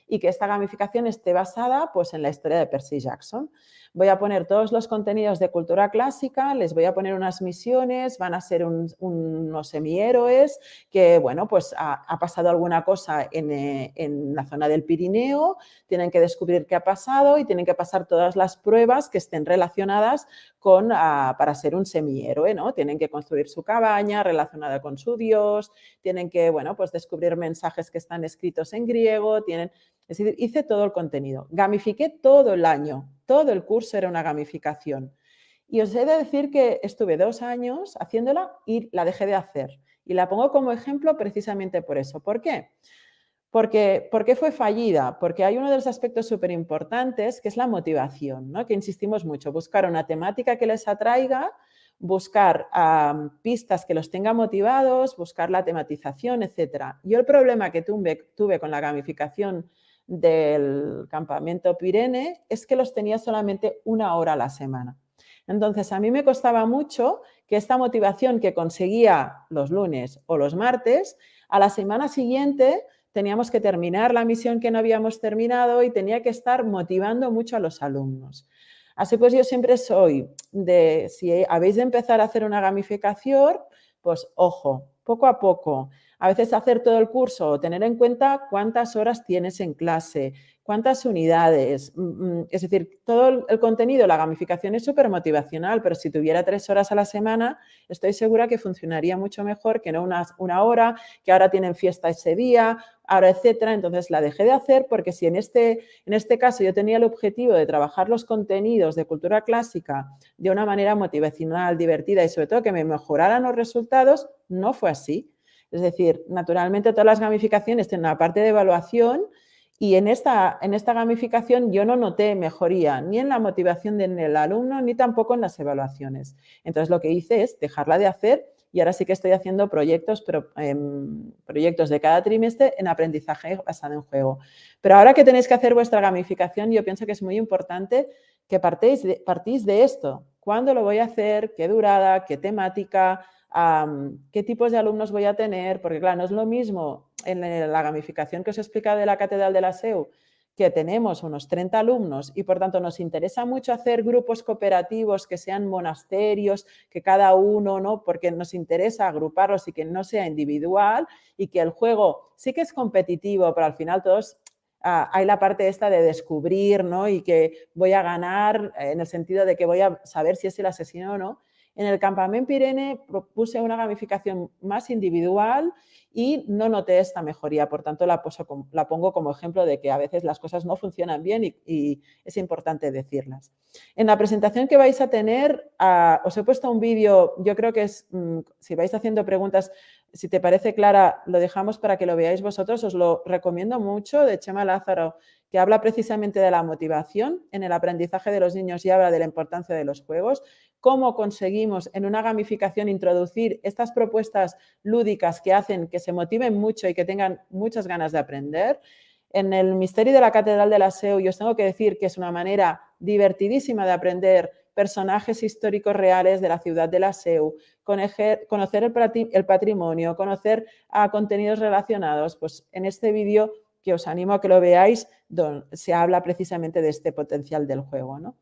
y que esta gamificación esté basada pues, en la historia de Percy Jackson. Voy a poner todos los contenidos de cultura clásica, les voy a poner unas misiones, van a ser unos semihéroes que, bueno, pues ha, pasado alguna cosa eh, en, la zona del Pirineo, tienen que descubrir qué ha pasado y tienen que pasar todas las pruebas que estén relacionadas ah, para ser un semihéroe, ¿no? Tienen que construir su cabaña relacionada con su dios, tienen que, bueno, pues descubrir mensajes que están escritos en griego, tienen... Es decir, hice todo el contenido, gamifiqué todo el año, todo el curso era una gamificación. Y os he de decir que estuve dos años haciéndola y la dejé de hacer. Y la pongo como ejemplo precisamente por eso. ¿Por qué? ¿Por qué fue fallida? Porque hay uno de los aspectos súper importantes que es la motivación, ¿no? que insistimos mucho, buscar una temática que les atraiga, buscar pistas que los tenga motivados, buscar la tematización, etc. Yo el problema que tuve, tuve con la gamificación del campamento Pirene es que los tenía solamente una hora a la semana. Entonces, a mí me costaba mucho que esta motivación que conseguía los lunes o los martes, a la semana siguiente teníamos que terminar la misión que no habíamos terminado y tenía que estar motivando mucho a los alumnos. Así pues, yo siempre soy de, si habéis de empezar a hacer una gamificación, pues ojo, poco a poco. A veces hacer todo el curso tener en cuenta cuántas horas tienes en clase, cuántas unidades. Mm, mm, es decir, todo el contenido, la gamificación es súper motivacional, pero si tuviera tres horas a la semana, estoy segura que funcionaría mucho mejor que no una, una hora, que ahora tienen fiesta ese día, ahora etcétera. Entonces la dejé de hacer porque si en este, en este caso yo tenía el objetivo de trabajar los contenidos de cultura clásica de una manera motivacional, divertida y sobre todo que me mejoraran los resultados, no fue así. Es decir, naturalmente todas las gamificaciones tienen una parte de evaluación y en esta, en esta gamificación yo no noté mejoría ni en la motivación del alumno ni tampoco en las evaluaciones. Entonces lo que hice es dejarla de hacer y ahora sí que estoy haciendo proyectos, em, proyectos de cada trimestre en aprendizaje basado en juego. Pero ahora que tenéis que hacer vuestra gamificación, yo pienso que es muy importante que partéis partís de esto. ¿Cuándo lo voy a hacer? ¿Qué durada? ¿Qué temática? Qué tipos de alumnos voy a tener, porque claro, no es lo mismo en la gamificación que os he explicado de la Catedral de la SEU, que tenemos unos 30 alumnos y por tanto nos interesa mucho hacer grupos cooperativos que sean monasterios, que cada uno, ¿no? porque nos interesa agruparlos y que no sea individual y que el juego sí que es competitivo, pero al final todos ah, hay la parte esta de descubrir ¿no? y que voy a ganar en el sentido de que voy a saber si es el asesino o no, en el campamento Pirene propuse una gamificación más individual y no noté esta mejoría, por tanto la, pongo como ejemplo de que a veces las cosas no funcionan bien y, es importante decirlas. En la presentación que vais a tener, ah, os he puesto un vídeo, yo creo que mm, si vais haciendo preguntas, si te parece clara, lo dejamos para que lo veáis vosotros, os lo recomiendo mucho, de Chema Lázaro, que habla precisamente de la motivación en el aprendizaje de los niños y habla de la importancia de los juegos cómo conseguimos en una gamificación introducir estas propuestas lúdicas que hacen que se motiven mucho y que tengan muchas ganas de aprender. En el Misterio de la Catedral de la SEU yo os tengo que decir que es una manera divertidísima de aprender personajes históricos reales de la ciudad de la SEU, conocer el patrimonio, conocer a contenidos relacionados. Pues en este vídeo que os animo a que lo veáis, se habla precisamente de este potencial del juego. ¿no?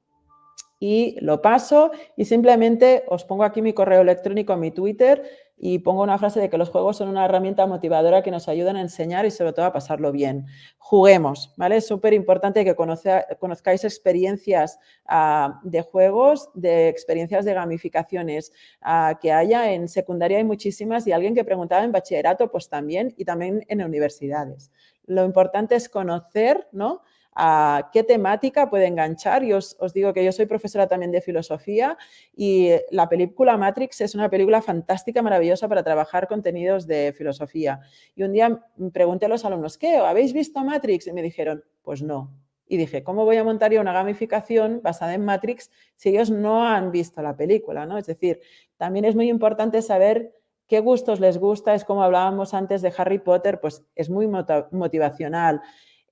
Y lo paso y simplemente os pongo aquí mi correo electrónico, mi Twitter y pongo una frase de que los juegos son una herramienta motivadora que nos ayudan a enseñar y sobre todo a pasarlo bien. Juguemos, ¿vale? Es súper importante que conozcáis experiencias ah, de juegos, de experiencias de gamificaciones ah, que haya. En secundaria hay muchísimas y alguien que preguntaba en bachillerato, pues también y también en universidades. Lo importante es conocer, ¿no? A qué temática puede enganchar. Y os, digo que yo soy profesora también de filosofía y la película Matrix es una película fantástica, maravillosa para trabajar contenidos de filosofía. Y un día pregunté a los alumnos, ¿qué? ¿Habéis visto Matrix? Y me dijeron, pues no. Y dije, ¿cómo voy a montar yo una gamificación basada en Matrix si ellos no han visto la película? ¿no? Es decir, también es muy importante saber qué gustos les gusta, es como hablábamos antes de Harry Potter, pues es muy motivacional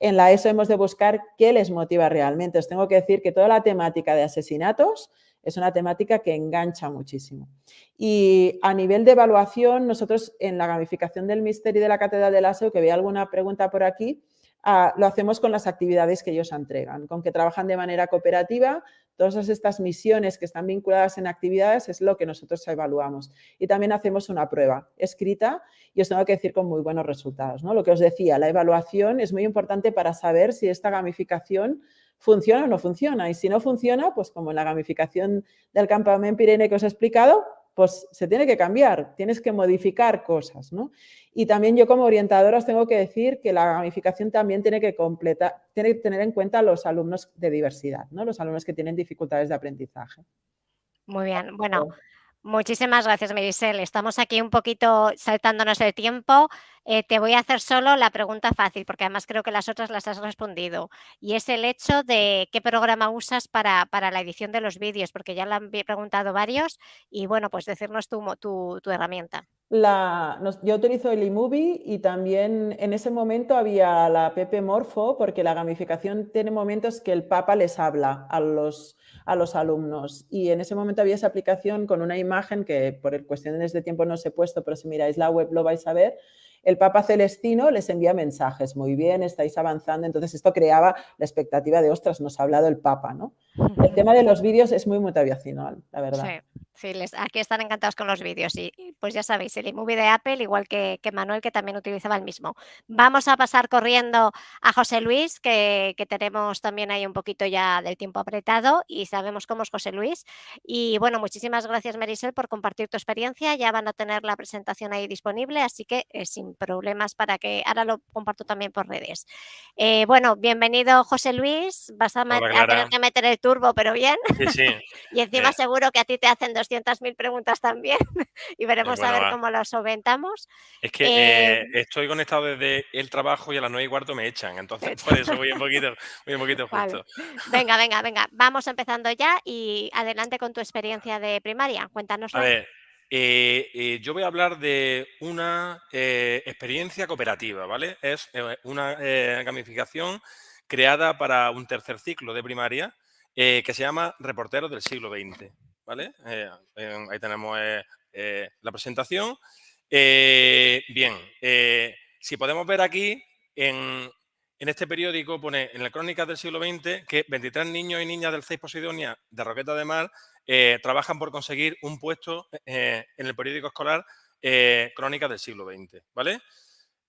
en la ESO hemos de buscar qué les motiva realmente. Os tengo que decir que toda la temática de asesinatos es una temática que engancha muchísimo. Y a nivel de evaluación, nosotros en la gamificación del misterio de la Catedral de la SEO, que vea alguna pregunta por aquí, ah, lo hacemos con las actividades que ellos entregan, con que trabajan de manera cooperativa, Todas estas misiones que están vinculadas en actividades es lo que nosotros evaluamos. Y también hacemos una prueba escrita y os tengo que decir con muy buenos resultados. ¿no? Lo que os decía, la evaluación es muy importante para saber si esta gamificación funciona o no funciona. Y si no funciona, pues como en la gamificación del campamento Pirene que os he explicado, pues se tiene que cambiar, tienes que modificar cosas, ¿no? Y también yo como orientadora os tengo que decir que la gamificación también tiene que completar, tiene que tener en cuenta los alumnos de diversidad, ¿no? Los alumnos que tienen dificultades de aprendizaje. Muy bien, bueno, Muchísimas gracias, Merisel. Estamos aquí un poquito saltándonos el tiempo. Eh, te voy a hacer solo la pregunta fácil, porque además creo que las otras las has respondido. Y es el hecho de qué programa usas para, la edición de los vídeos, porque ya lo han preguntado varios. Y bueno, pues decirnos tu, tu, herramienta. La, yo utilizo el eMovie y también en ese momento había la Pepe Morfo, porque la gamificación tiene momentos que el Papa les habla a los a los alumnos. Y en ese momento había esa aplicación con una imagen que por cuestiones de tiempo no os he puesto, pero si miráis la web lo vais a ver. El Papa Celestino les envía mensajes, muy bien, estáis avanzando. Entonces esto creaba la expectativa de, ostras, nos ha hablado el Papa, ¿no? El tema de los vídeos es muy motivacional, la verdad. Sí, les, aquí están encantados con los vídeos y pues ya sabéis, el iMovie de Apple, igual que, que, Manuel, que también utilizaba el mismo. Vamos a pasar corriendo a José Luis, que, que, tenemos también ahí un poquito ya del tiempo apretado y sabemos cómo es José Luis. Y bueno, muchísimas gracias Marisel por compartir tu experiencia, ya van a tener la presentación ahí disponible, así que eh, sin problemas para que, ahora lo comparto también por redes. Eh, bueno, bienvenido José Luis, vas a, Hola, a tener que meter el turbo, pero bien. Sí, sí. y encima Eh. seguro que a ti te hacen 200.000 preguntas también y veremos bueno, a ver va. cómo lo solventamos. Es que Eh, eh, estoy conectado desde el trabajo y a las nueve y cuarto me echan, entonces por eso voy un poquito, voy un poquito Vale. justo. Venga, venga, venga, vamos empezando ya y adelante con tu experiencia de primaria, A cuéntanosla. ver, eh, yo voy a hablar de una experiencia cooperativa, ¿vale? Es una gamificación creada para un tercer ciclo de primaria que se llama Reporteros del siglo XX, ¿vale? Eh, eh, ahí tenemos eh, eh, la presentación. Eh, bien, eh, si podemos ver aquí, en, en este periódico pone en la Crónicas del siglo XX que 23 niños y niñas del 6 Posidonia de Roqueta de Mar trabajan por conseguir un puesto en el periódico escolar Crónicas del siglo XX, ¿vale?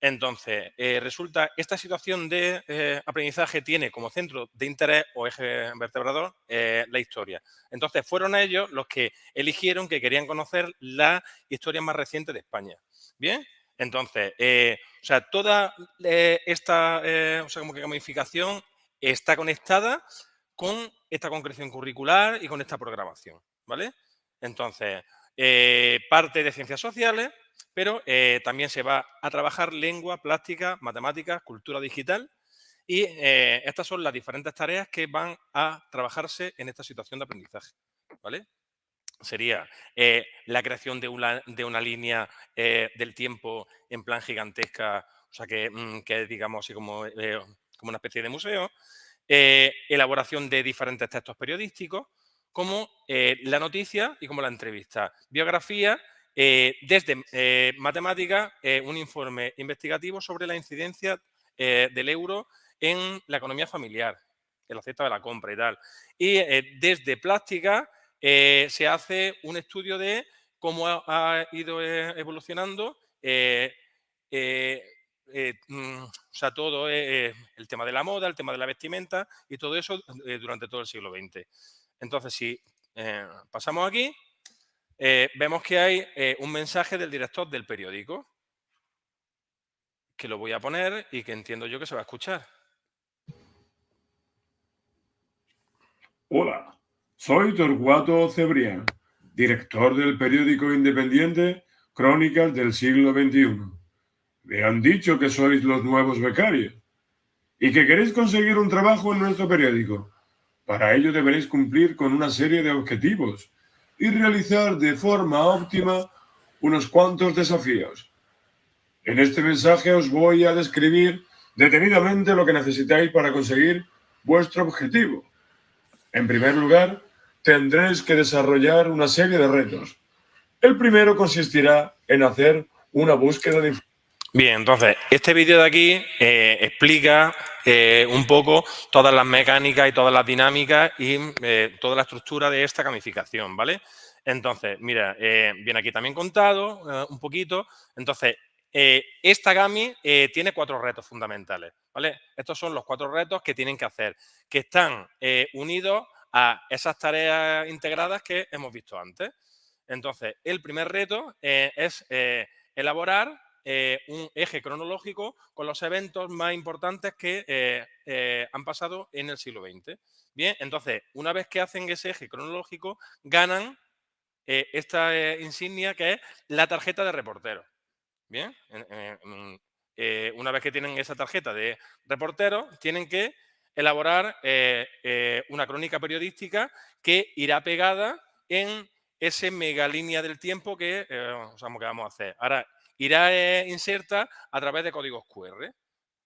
Entonces, eh, resulta, esta situación de eh, aprendizaje tiene como centro de interés o eje vertebrador eh, la historia. Entonces, fueron ellos los que eligieron que querían conocer la historia más reciente de España. ¿Bien? Entonces, eh, o sea, toda esta o sea, como que gamificación está conectada con esta concreción curricular y con esta programación, ¿vale? Entonces, parte de ciencias sociales, pero eh, también se va a trabajar lengua, plástica, matemáticas, cultura digital y eh, estas son las diferentes tareas que van a trabajarse en esta situación de aprendizaje, ¿vale? Sería eh, la creación de una, de una línea del tiempo en plan gigantesca, o sea, que, mm, que digamos así como, como una especie de museo, elaboración de diferentes textos periodísticos, como la noticia y como la entrevista. Biografía, eh, desde eh, matemática, eh, un informe investigativo sobre la incidencia del euro en la economía familiar, en la de la compra y tal. Y desde plástica se hace un estudio de cómo ha, ido evolucionando mm, o sea, todo el tema de la moda, el tema de la vestimenta y todo eso durante todo el siglo XX. Entonces, si pasamos aquí, eh, vemos que hay eh, un mensaje del director del periódico, que lo voy a poner y que entiendo yo que se va a escuchar. Hola, soy Torcuato Cebrián, director del periódico independiente Crónicas del siglo XXI. Me han dicho que sois los nuevos becarios y que queréis conseguir un trabajo en nuestro periódico. Para ello deberéis cumplir con una serie de objetivos y realizar de forma óptima unos cuantos desafíos. En este mensaje os voy a describir detenidamente lo que necesitáis para conseguir vuestro objetivo. En primer lugar, tendréis que desarrollar una serie de retos. El primero consistirá en hacer una búsqueda de Bien, entonces, este vídeo de aquí eh, explica eh, un poco todas las mecánicas y todas las dinámicas y eh, toda la estructura de esta gamificación, ¿vale? Entonces, mira, viene aquí también contado un poquito. Entonces, esta GAMI tiene cuatro retos fundamentales, ¿vale? Estos son los cuatro retos que tienen que hacer, que están unidos a esas tareas integradas que hemos visto antes. Entonces, el primer reto es elaborar eh, un eje cronológico con los eventos más importantes que eh, eh, han pasado en el siglo XX. Bien, entonces, una vez que hacen ese eje cronológico, ganan esta insignia que es la tarjeta de reportero. Bien, en- en- una vez que tienen esa tarjeta de reportero, tienen que elaborar una crónica periodística que irá pegada en ese mega línea del tiempo que, que vamos a hacer. Ahora, irá eh, inserta a través de códigos QR,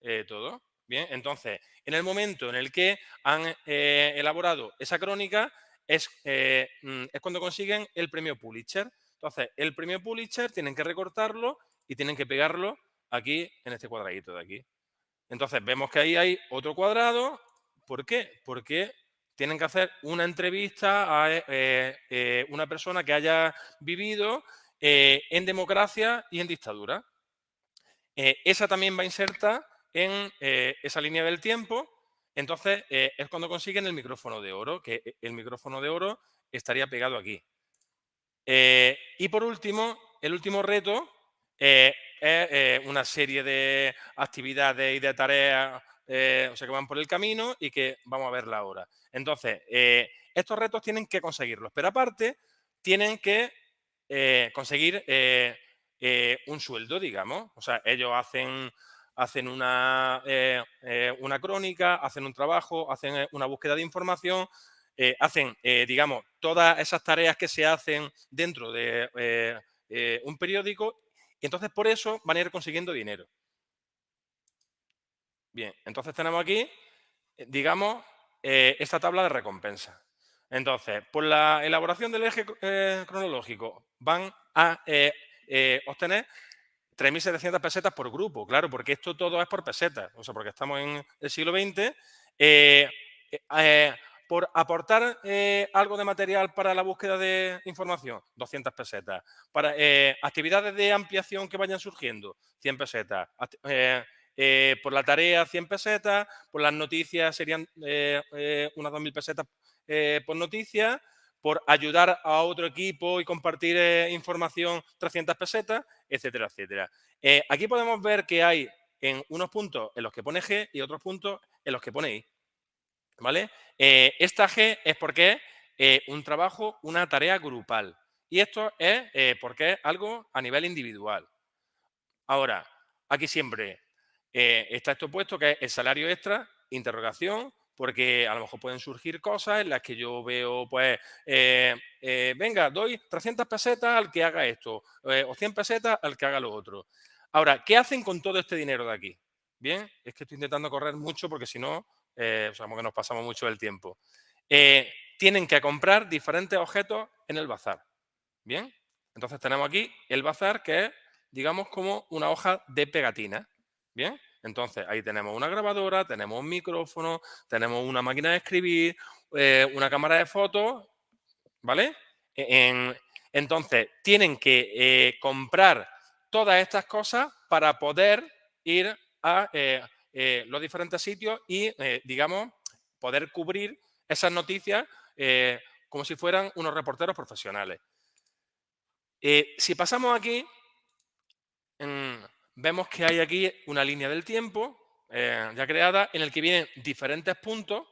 eh, todo. Bien, entonces, en el momento en el que han eh, elaborado esa crónica, es, mm, es cuando consiguen el premio Pulitzer. Entonces, el premio Pulitzer tienen que recortarlo y tienen que pegarlo aquí en este cuadradito de aquí. Entonces, vemos que ahí hay otro cuadrado. ¿Por qué? Porque tienen que hacer una entrevista a una persona que haya vivido en democracia y en dictadura. esa también va inserta en esa línea del tiempo entonces, eh, es cuando consiguen el micrófono de oro, que eh, el micrófono de oro estaría pegado aquí. Eh, y por último, el último reto es una serie de actividades y de tareas o sea, que van por el camino y que vamos a verla ahora. Entonces, estos retos tienen que conseguirlos, pero aparte tienen que conseguir un sueldo, digamos. O sea, ellos hacen hacen una, eh, eh, una crónica, hacen un trabajo, hacen eh, una búsqueda de información, hacen, digamos, todas esas tareas que se hacen dentro de un periódico y entonces por eso van a ir consiguiendo dinero. Bien, entonces tenemos aquí, digamos, esta tabla de recompensa. Entonces, por la elaboración del eje cronológico van a obtener 3.700 pesetas por grupo, claro, porque esto todo es por pesetas, o sea, porque estamos en el siglo XX. Eh, eh, eh, por aportar algo de material para la búsqueda de información, 200 pesetas. Para actividades de ampliación que vayan surgiendo, 100 pesetas. Por la tarea, 100 pesetas. Por las noticias serían unas 2.000 pesetas por noticia por ayudar a otro equipo y compartir eh, información 300 pesetas, etcétera, etcétera. Eh, aquí podemos ver que hay en unos puntos en los que pone G y otros puntos en los que pone I. ¿Vale? Eh, esta G es porque es un trabajo, una tarea grupal. Y esto es porque es algo a nivel individual. Ahora, aquí siempre está esto puesto que es el salario extra, interrogación, porque a lo mejor pueden surgir cosas en las que yo veo, pues, eh, eh, venga, doy 300 pesetas al que haga esto, eh, o 100 pesetas al que haga lo otro. Ahora, ¿qué hacen con todo este dinero de aquí? Bien, es que estoy intentando correr mucho porque si no, sabemos que nos pasamos mucho del tiempo. tienen que comprar diferentes objetos en el bazar. Bien, entonces tenemos aquí el bazar que es, digamos, como una hoja de pegatina. Bien, entonces, ahí tenemos una grabadora, tenemos un micrófono, tenemos una máquina de escribir, eh, una cámara de fotos, ¿vale? Entonces, tienen que eh, comprar todas estas cosas para poder ir a eh, los diferentes sitios y, digamos, poder cubrir esas noticias como si fueran unos reporteros profesionales. si pasamos aquí, vemos que hay aquí una línea del tiempo eh, ya creada en el que vienen diferentes puntos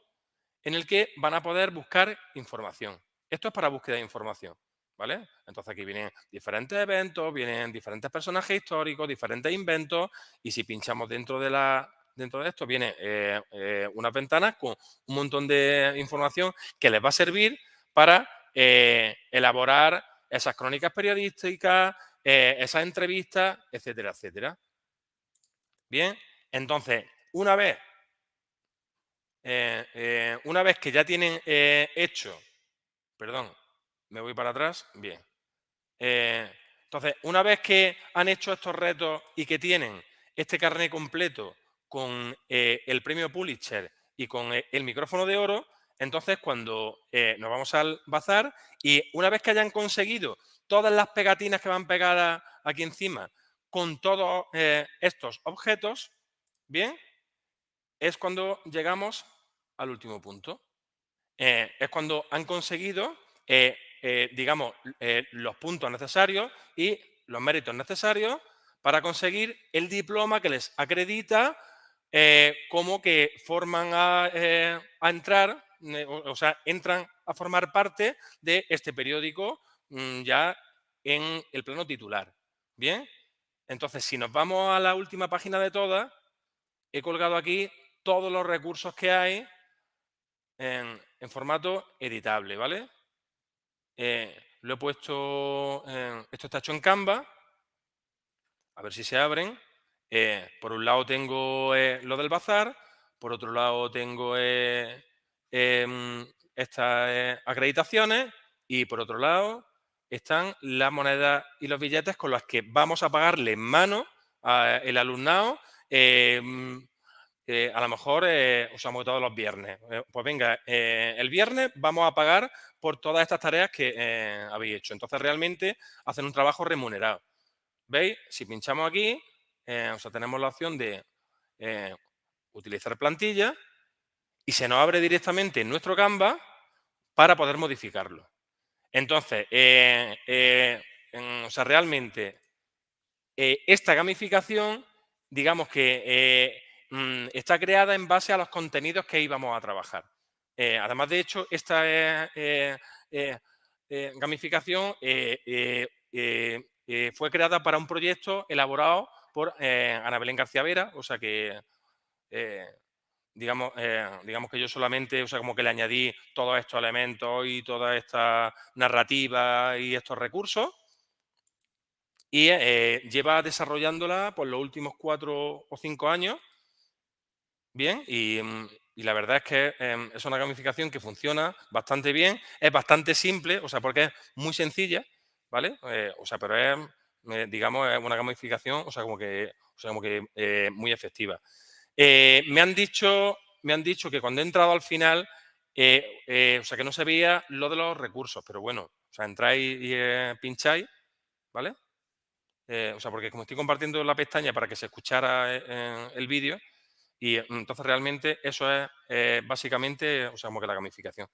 en el que van a poder buscar información. Esto es para búsqueda de información, ¿vale? Entonces aquí vienen diferentes eventos, vienen diferentes personajes históricos, diferentes inventos y si pinchamos dentro de, la, dentro de esto viene eh, eh, unas ventanas con un montón de información que les va a servir para elaborar esas crónicas periodísticas, eh, esas entrevistas, etcétera, etcétera. Bien, entonces, una vez, eh, eh, una vez que ya tienen hecho, perdón, me voy para atrás, bien. entonces, una vez que han hecho estos retos y que tienen este carnet completo con el premio Pulitzer y con el micrófono de oro, entonces cuando nos vamos al bazar y una vez que hayan conseguido todas las pegatinas que van pegadas aquí encima con todos eh, estos objetos, bien, es cuando llegamos al último punto. Eh, es cuando han conseguido, eh, digamos, los puntos necesarios y los méritos necesarios para conseguir el diploma que les acredita como que forman a, entrar, o sea, entran a formar parte de este periódico ya en el plano titular. ¿Bien? Entonces, si nos vamos a la última página de todas, he colgado aquí todos los recursos que hay en, formato editable, ¿vale? Eh, lo he puesto, esto está hecho en Canva, a ver si se abren. Eh, por un lado tengo eh, lo del bazar, por otro lado tengo em, estas acreditaciones y por otro lado están las monedas y los billetes con los que vamos a pagarle en mano al alumnado em, eh, a lo mejor eh, usamos todos los viernes. Eh, pues venga, el viernes vamos a pagar por todas estas tareas que habéis hecho. Entonces, realmente hacen un trabajo remunerado. ¿Veis? Si pinchamos aquí, tenemos la opción de utilizar plantilla y se nos abre directamente en nuestro Canva para poder modificarlo. Entonces, o sea, realmente esta gamificación, digamos que Mm, está creada en base a los contenidos que íbamos a trabajar. Eh, además, de hecho, esta eh, eh, gamificación fue creada para un proyecto elaborado por Ana Belén García Vera, o sea que digamos, digamos que yo solamente, o sea, como que le añadí todos estos elementos y toda esta narrativa y estos recursos. Y lleva desarrollándola por los últimos cuatro o cinco años bien mm, y, la verdad es que em, es una gamificación que funciona bastante bien, es bastante simple, o sea, porque es muy sencilla, ¿vale? Eh, o sea, pero es, eh, digamos, es una gamificación, o sea, como que, o sea, como que eh, muy efectiva. Me, han dicho, me han dicho que cuando he entrado al final, o sea, que no se veía lo de los recursos, pero bueno, o sea, entráis y pincháis, ¿vale? o sea, porque como estoy compartiendo la pestaña para que se escuchara el vídeo, y mm, entonces realmente eso es eh, básicamente, o sea, como que la gamificación.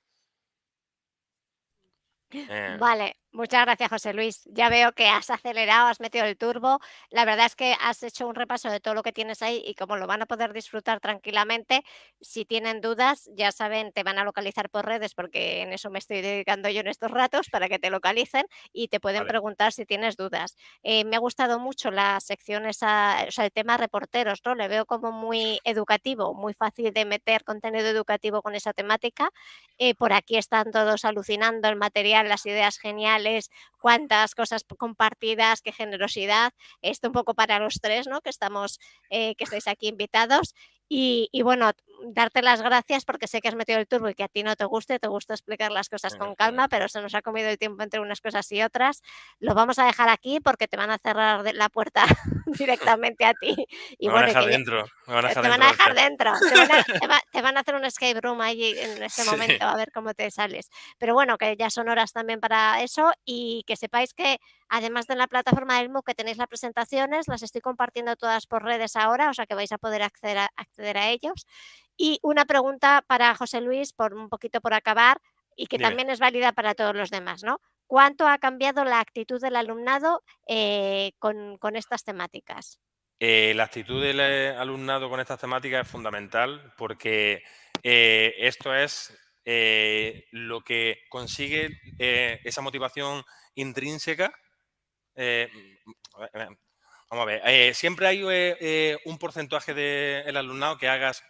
Eh. Vale, Muchas gracias, José Luis. Ya veo que has acelerado, has metido el turbo. La verdad es que has hecho un repaso de todo lo que tienes ahí y como lo van a poder disfrutar tranquilamente, si tienen dudas, ya saben, te van a localizar por redes porque en eso me estoy dedicando yo en estos ratos para que te localicen y te pueden preguntar si tienes dudas. Eh, me ha gustado mucho la sección esa, o sea, el tema reporteros, ¿no? Le veo como muy educativo, muy fácil de meter contenido educativo con esa temática. Eh, por aquí están todos alucinando el material, las ideas geniales cuántas cosas compartidas, qué generosidad. Esto un poco para los tres, ¿no? Que estamos, eh, que estáis aquí invitados. Y, bueno, darte las gracias porque sé que has metido el turbo y que a ti no te guste, te gusta explicar las cosas con calma, pero se nos ha comido el tiempo entre unas cosas y otras. Lo vamos a dejar aquí porque te van a cerrar la puerta directamente a ti. Y me van a dejar dentro. Me van a dejar te van a dejar dentro. Te van a, hacer un escape room ahí en este momento a ver cómo te sales. Pero bueno, que ya son horas también para eso y que sepáis que además de la plataforma del MOOC que tenéis las presentaciones, las estoy compartiendo todas por redes ahora, o sea que vais a poder acceder a, acceder a ellos. Y una pregunta para José Luis, por un poquito por acabar, y que también es válida para todos los demás, ¿no? ¿Cuánto ha cambiado la actitud del alumnado eh, con, estas temáticas? Eh, la actitud del eh, alumnado con estas temáticas es fundamental porque esto es lo que consigue esa motivación intrínseca Vamos a ver, siempre hay un porcentaje del alumnado que hagas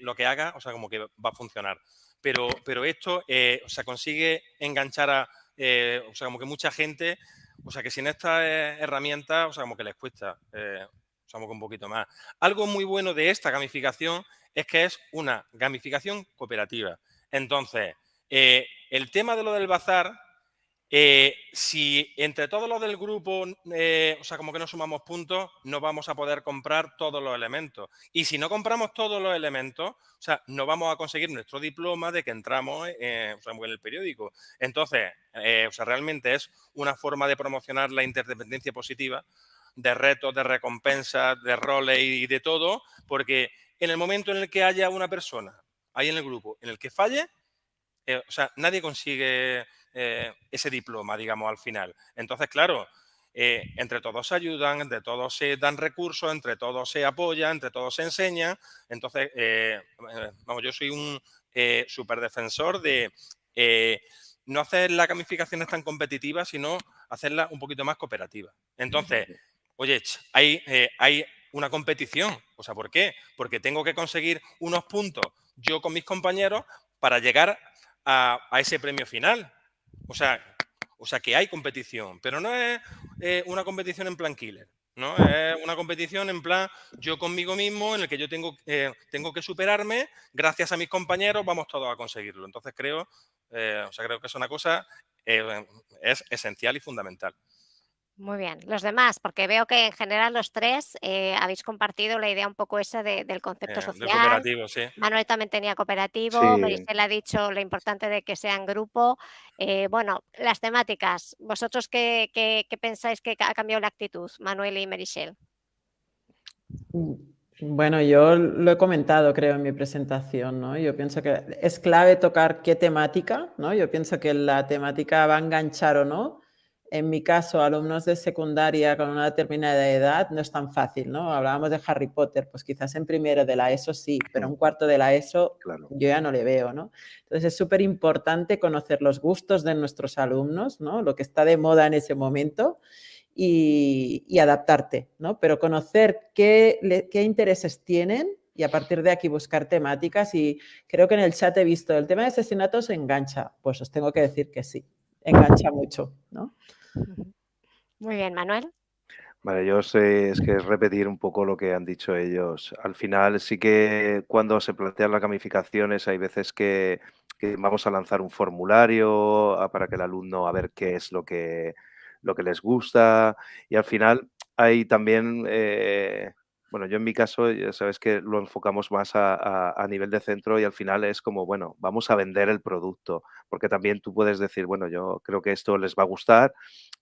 lo que haga, o sea, como que va a funcionar. Pero, pero esto, o sea, consigue enganchar a, o sea, como que mucha gente, o sea, que sin esta herramienta, o sea, como que les cuesta, o sea, como que un poquito más. Algo muy bueno de esta gamificación es que es una gamificación cooperativa. Entonces, el tema de lo del bazar, eh, si entre todos los del grupo, eh, o sea, como que no sumamos puntos, no vamos a poder comprar todos los elementos. Y si no compramos todos los elementos, o sea, no vamos a conseguir nuestro diploma de que entramos eh, en el periódico. Entonces, o sea, realmente es una forma de promocionar la interdependencia positiva de retos, de recompensas, de roles y de todo, porque en el momento en el que haya una persona ahí en el grupo en el que falle, o sea, nadie consigue eh, ese diploma, digamos, al final. Entonces, claro, eh, entre todos se ayudan, entre todos se dan recursos, entre todos se apoyan, entre todos se enseñan. Entonces, eh, vamos, yo soy un súper defensor de no hacer las gamificaciones tan competitivas, sino hacerla un poquito más cooperativa. Entonces, oye, hay, hay una competición. O sea, ¿por qué? Porque tengo que conseguir unos puntos yo con mis compañeros para llegar a ese premio final. O sea, o sea que hay competición, pero no es eh, una competición en plan killer. ¿no? Es una competición en plan yo conmigo mismo, en el que yo tengo, eh, tengo que superarme, gracias a mis compañeros vamos todos a conseguirlo. Entonces creo, eh, o sea, creo que es una cosa, es esencial y fundamental. Muy bien. Los demás, porque veo que en general los tres eh, habéis compartido la idea un poco esa de- del concepto Eh, del social. cooperativo, sí. Manuel también tenía cooperativo, Sí. Ha dicho lo importante de que sea en grupo. Eh, bueno, las temáticas, ¿vosotros qué, qué- qué pensáis que ha cambiado la actitud, Manuel y Merisel? Bueno, yo lo he comentado, creo, en mi presentación, ¿no? Yo pienso que es clave tocar qué temática, ¿no? Yo pienso que la temática va a enganchar o no. En mi caso, alumnos de secundaria con una determinada edad no es tan fácil, ¿no? Hablábamos de Harry Potter, pues quizás en primero de la ESO sí, pero un cuarto de la ESO Claro. yo ya no le veo, ¿no? Entonces es súper importante conocer los gustos de nuestros alumnos, ¿no? Lo que está de moda en ese momento y, y adaptarte, ¿no? Pero conocer qué, le- qué intereses tienen y a partir de aquí buscar temáticas. Y creo que en el chat he visto, el tema de asesinatos engancha. Pues os tengo que decir que sí, engancha mucho, ¿no? Muy bien, Manuel. Vale, yo sé, es que es repetir un poco lo que han dicho ellos. Al final sí que cuando se plantean las gamificaciones hay veces que, vamos a lanzar un formulario ah, para que el alumno a ver qué es lo que, lo que les gusta y al final hay también, eh, bueno, yo en mi caso ya sabes que lo enfocamos más a, a- a nivel de centro y al final es como, bueno, vamos a vender el producto, porque también tú puedes decir, bueno, yo creo que esto les va a gustar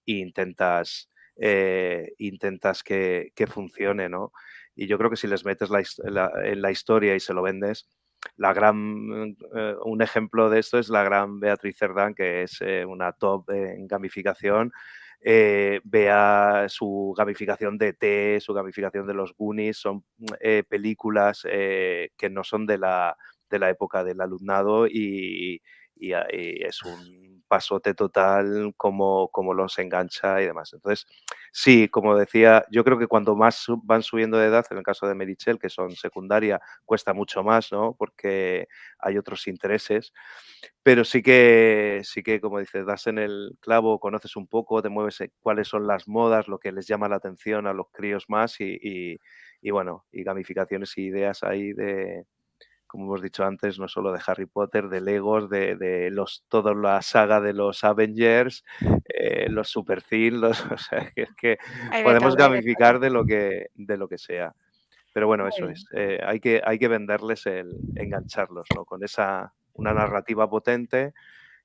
e intentas eh, intentas que, que funcione, ¿no? Y yo creo que si les metes la la- en la historia y se lo vendes, la gran, eh, un ejemplo de esto es la gran Beatriz Cerdán, que es eh, una top en gamificación. Eh, vea su gamificación de T, su gamificación de los Goonies, son eh, películas eh, que no son de la, de la época del alumnado y, y es un pasote total como, como los engancha y demás. Entonces, sí, como decía, yo creo que cuando más van subiendo de edad, en el caso de Merichel, que son secundaria, cuesta mucho más, ¿no? Porque hay otros intereses. Pero sí que, sí que, como dices, das en el clavo, conoces un poco, te mueves cuáles son las modas, lo que les llama la atención a los críos más y, y- y bueno, y gamificaciones y ideas ahí de, como hemos dicho antes, no solo de Harry Potter, de Legos, de, de los, toda la saga de los Avengers, eh, los Super Thin, los, o sea, que es que podemos todo, gamificar de lo que, de lo que sea. Pero bueno, Muy eso bien. es. eh, hay, que, hay que venderles el engancharlos, ¿no? Con esa, una narrativa potente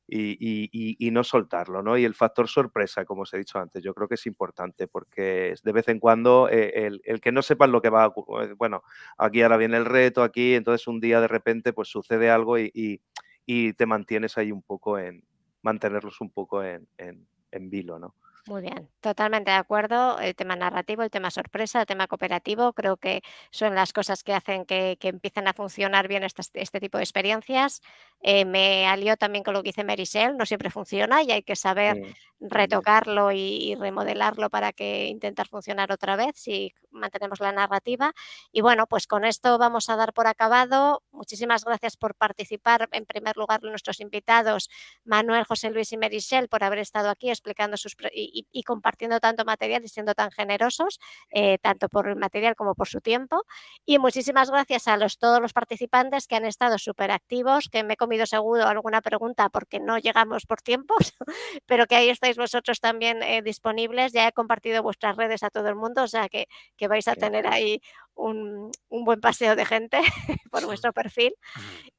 y, no soltarlo, ¿no? Y el factor sorpresa, como os he dicho antes, yo creo que es importante porque de vez en cuando eh, el, que no sepan lo que va a ocurrir, bueno, aquí ahora viene el reto, aquí, entonces un día de repente pues sucede algo y, y- y te mantienes ahí un poco en, mantenerlos un poco en, en, en vilo, ¿no? Muy bien, totalmente de acuerdo. El tema narrativo, el tema sorpresa, el tema cooperativo, creo que son las cosas que hacen que, que empiecen a funcionar bien estas- este tipo de experiencias. Eh, me alió también con lo que dice Merisel, no siempre funciona y hay que saber retocarlo y, y remodelarlo para que intentar funcionar otra vez si mantenemos la narrativa. Y bueno, pues con esto vamos a dar por acabado. Muchísimas gracias por participar. En primer lugar, nuestros invitados, Manuel, José Luis y Merisel, por haber estado aquí explicando sus y, y- compartiendo tanto material y siendo tan generosos, eh, tanto por el material como por su tiempo. Y muchísimas gracias a los, todos los participantes que han estado súper activos, que me he comido seguro alguna pregunta porque no llegamos por tiempos, pero que ahí estáis vosotros también eh, disponibles. Ya he compartido vuestras redes a todo el mundo, o sea que vais a tener ahí un, un buen paseo de gente por vuestro perfil.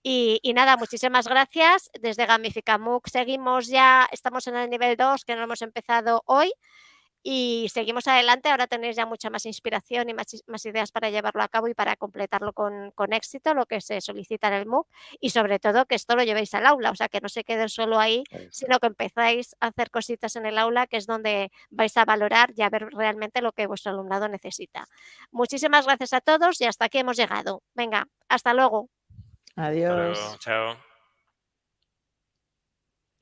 Y, y nada, muchísimas gracias. Desde Gamifica MOOC seguimos ya, estamos en el nivel 2 que no hemos empezado hoy y seguimos adelante. Ahora tenéis ya mucha más inspiración y más, más ideas para llevarlo a cabo y para completarlo con, con, éxito, lo que se solicita en el MOOC y sobre todo que esto lo llevéis al aula, o sea, que no se quede solo ahí, sino que empezáis a hacer cositas en el aula, que es donde vais a valorar y a ver realmente lo que vuestro alumnado necesita. Muchísimas gracias a todos y hasta aquí hemos llegado. Venga, hasta luego. Adiós. Hasta luego. Chao.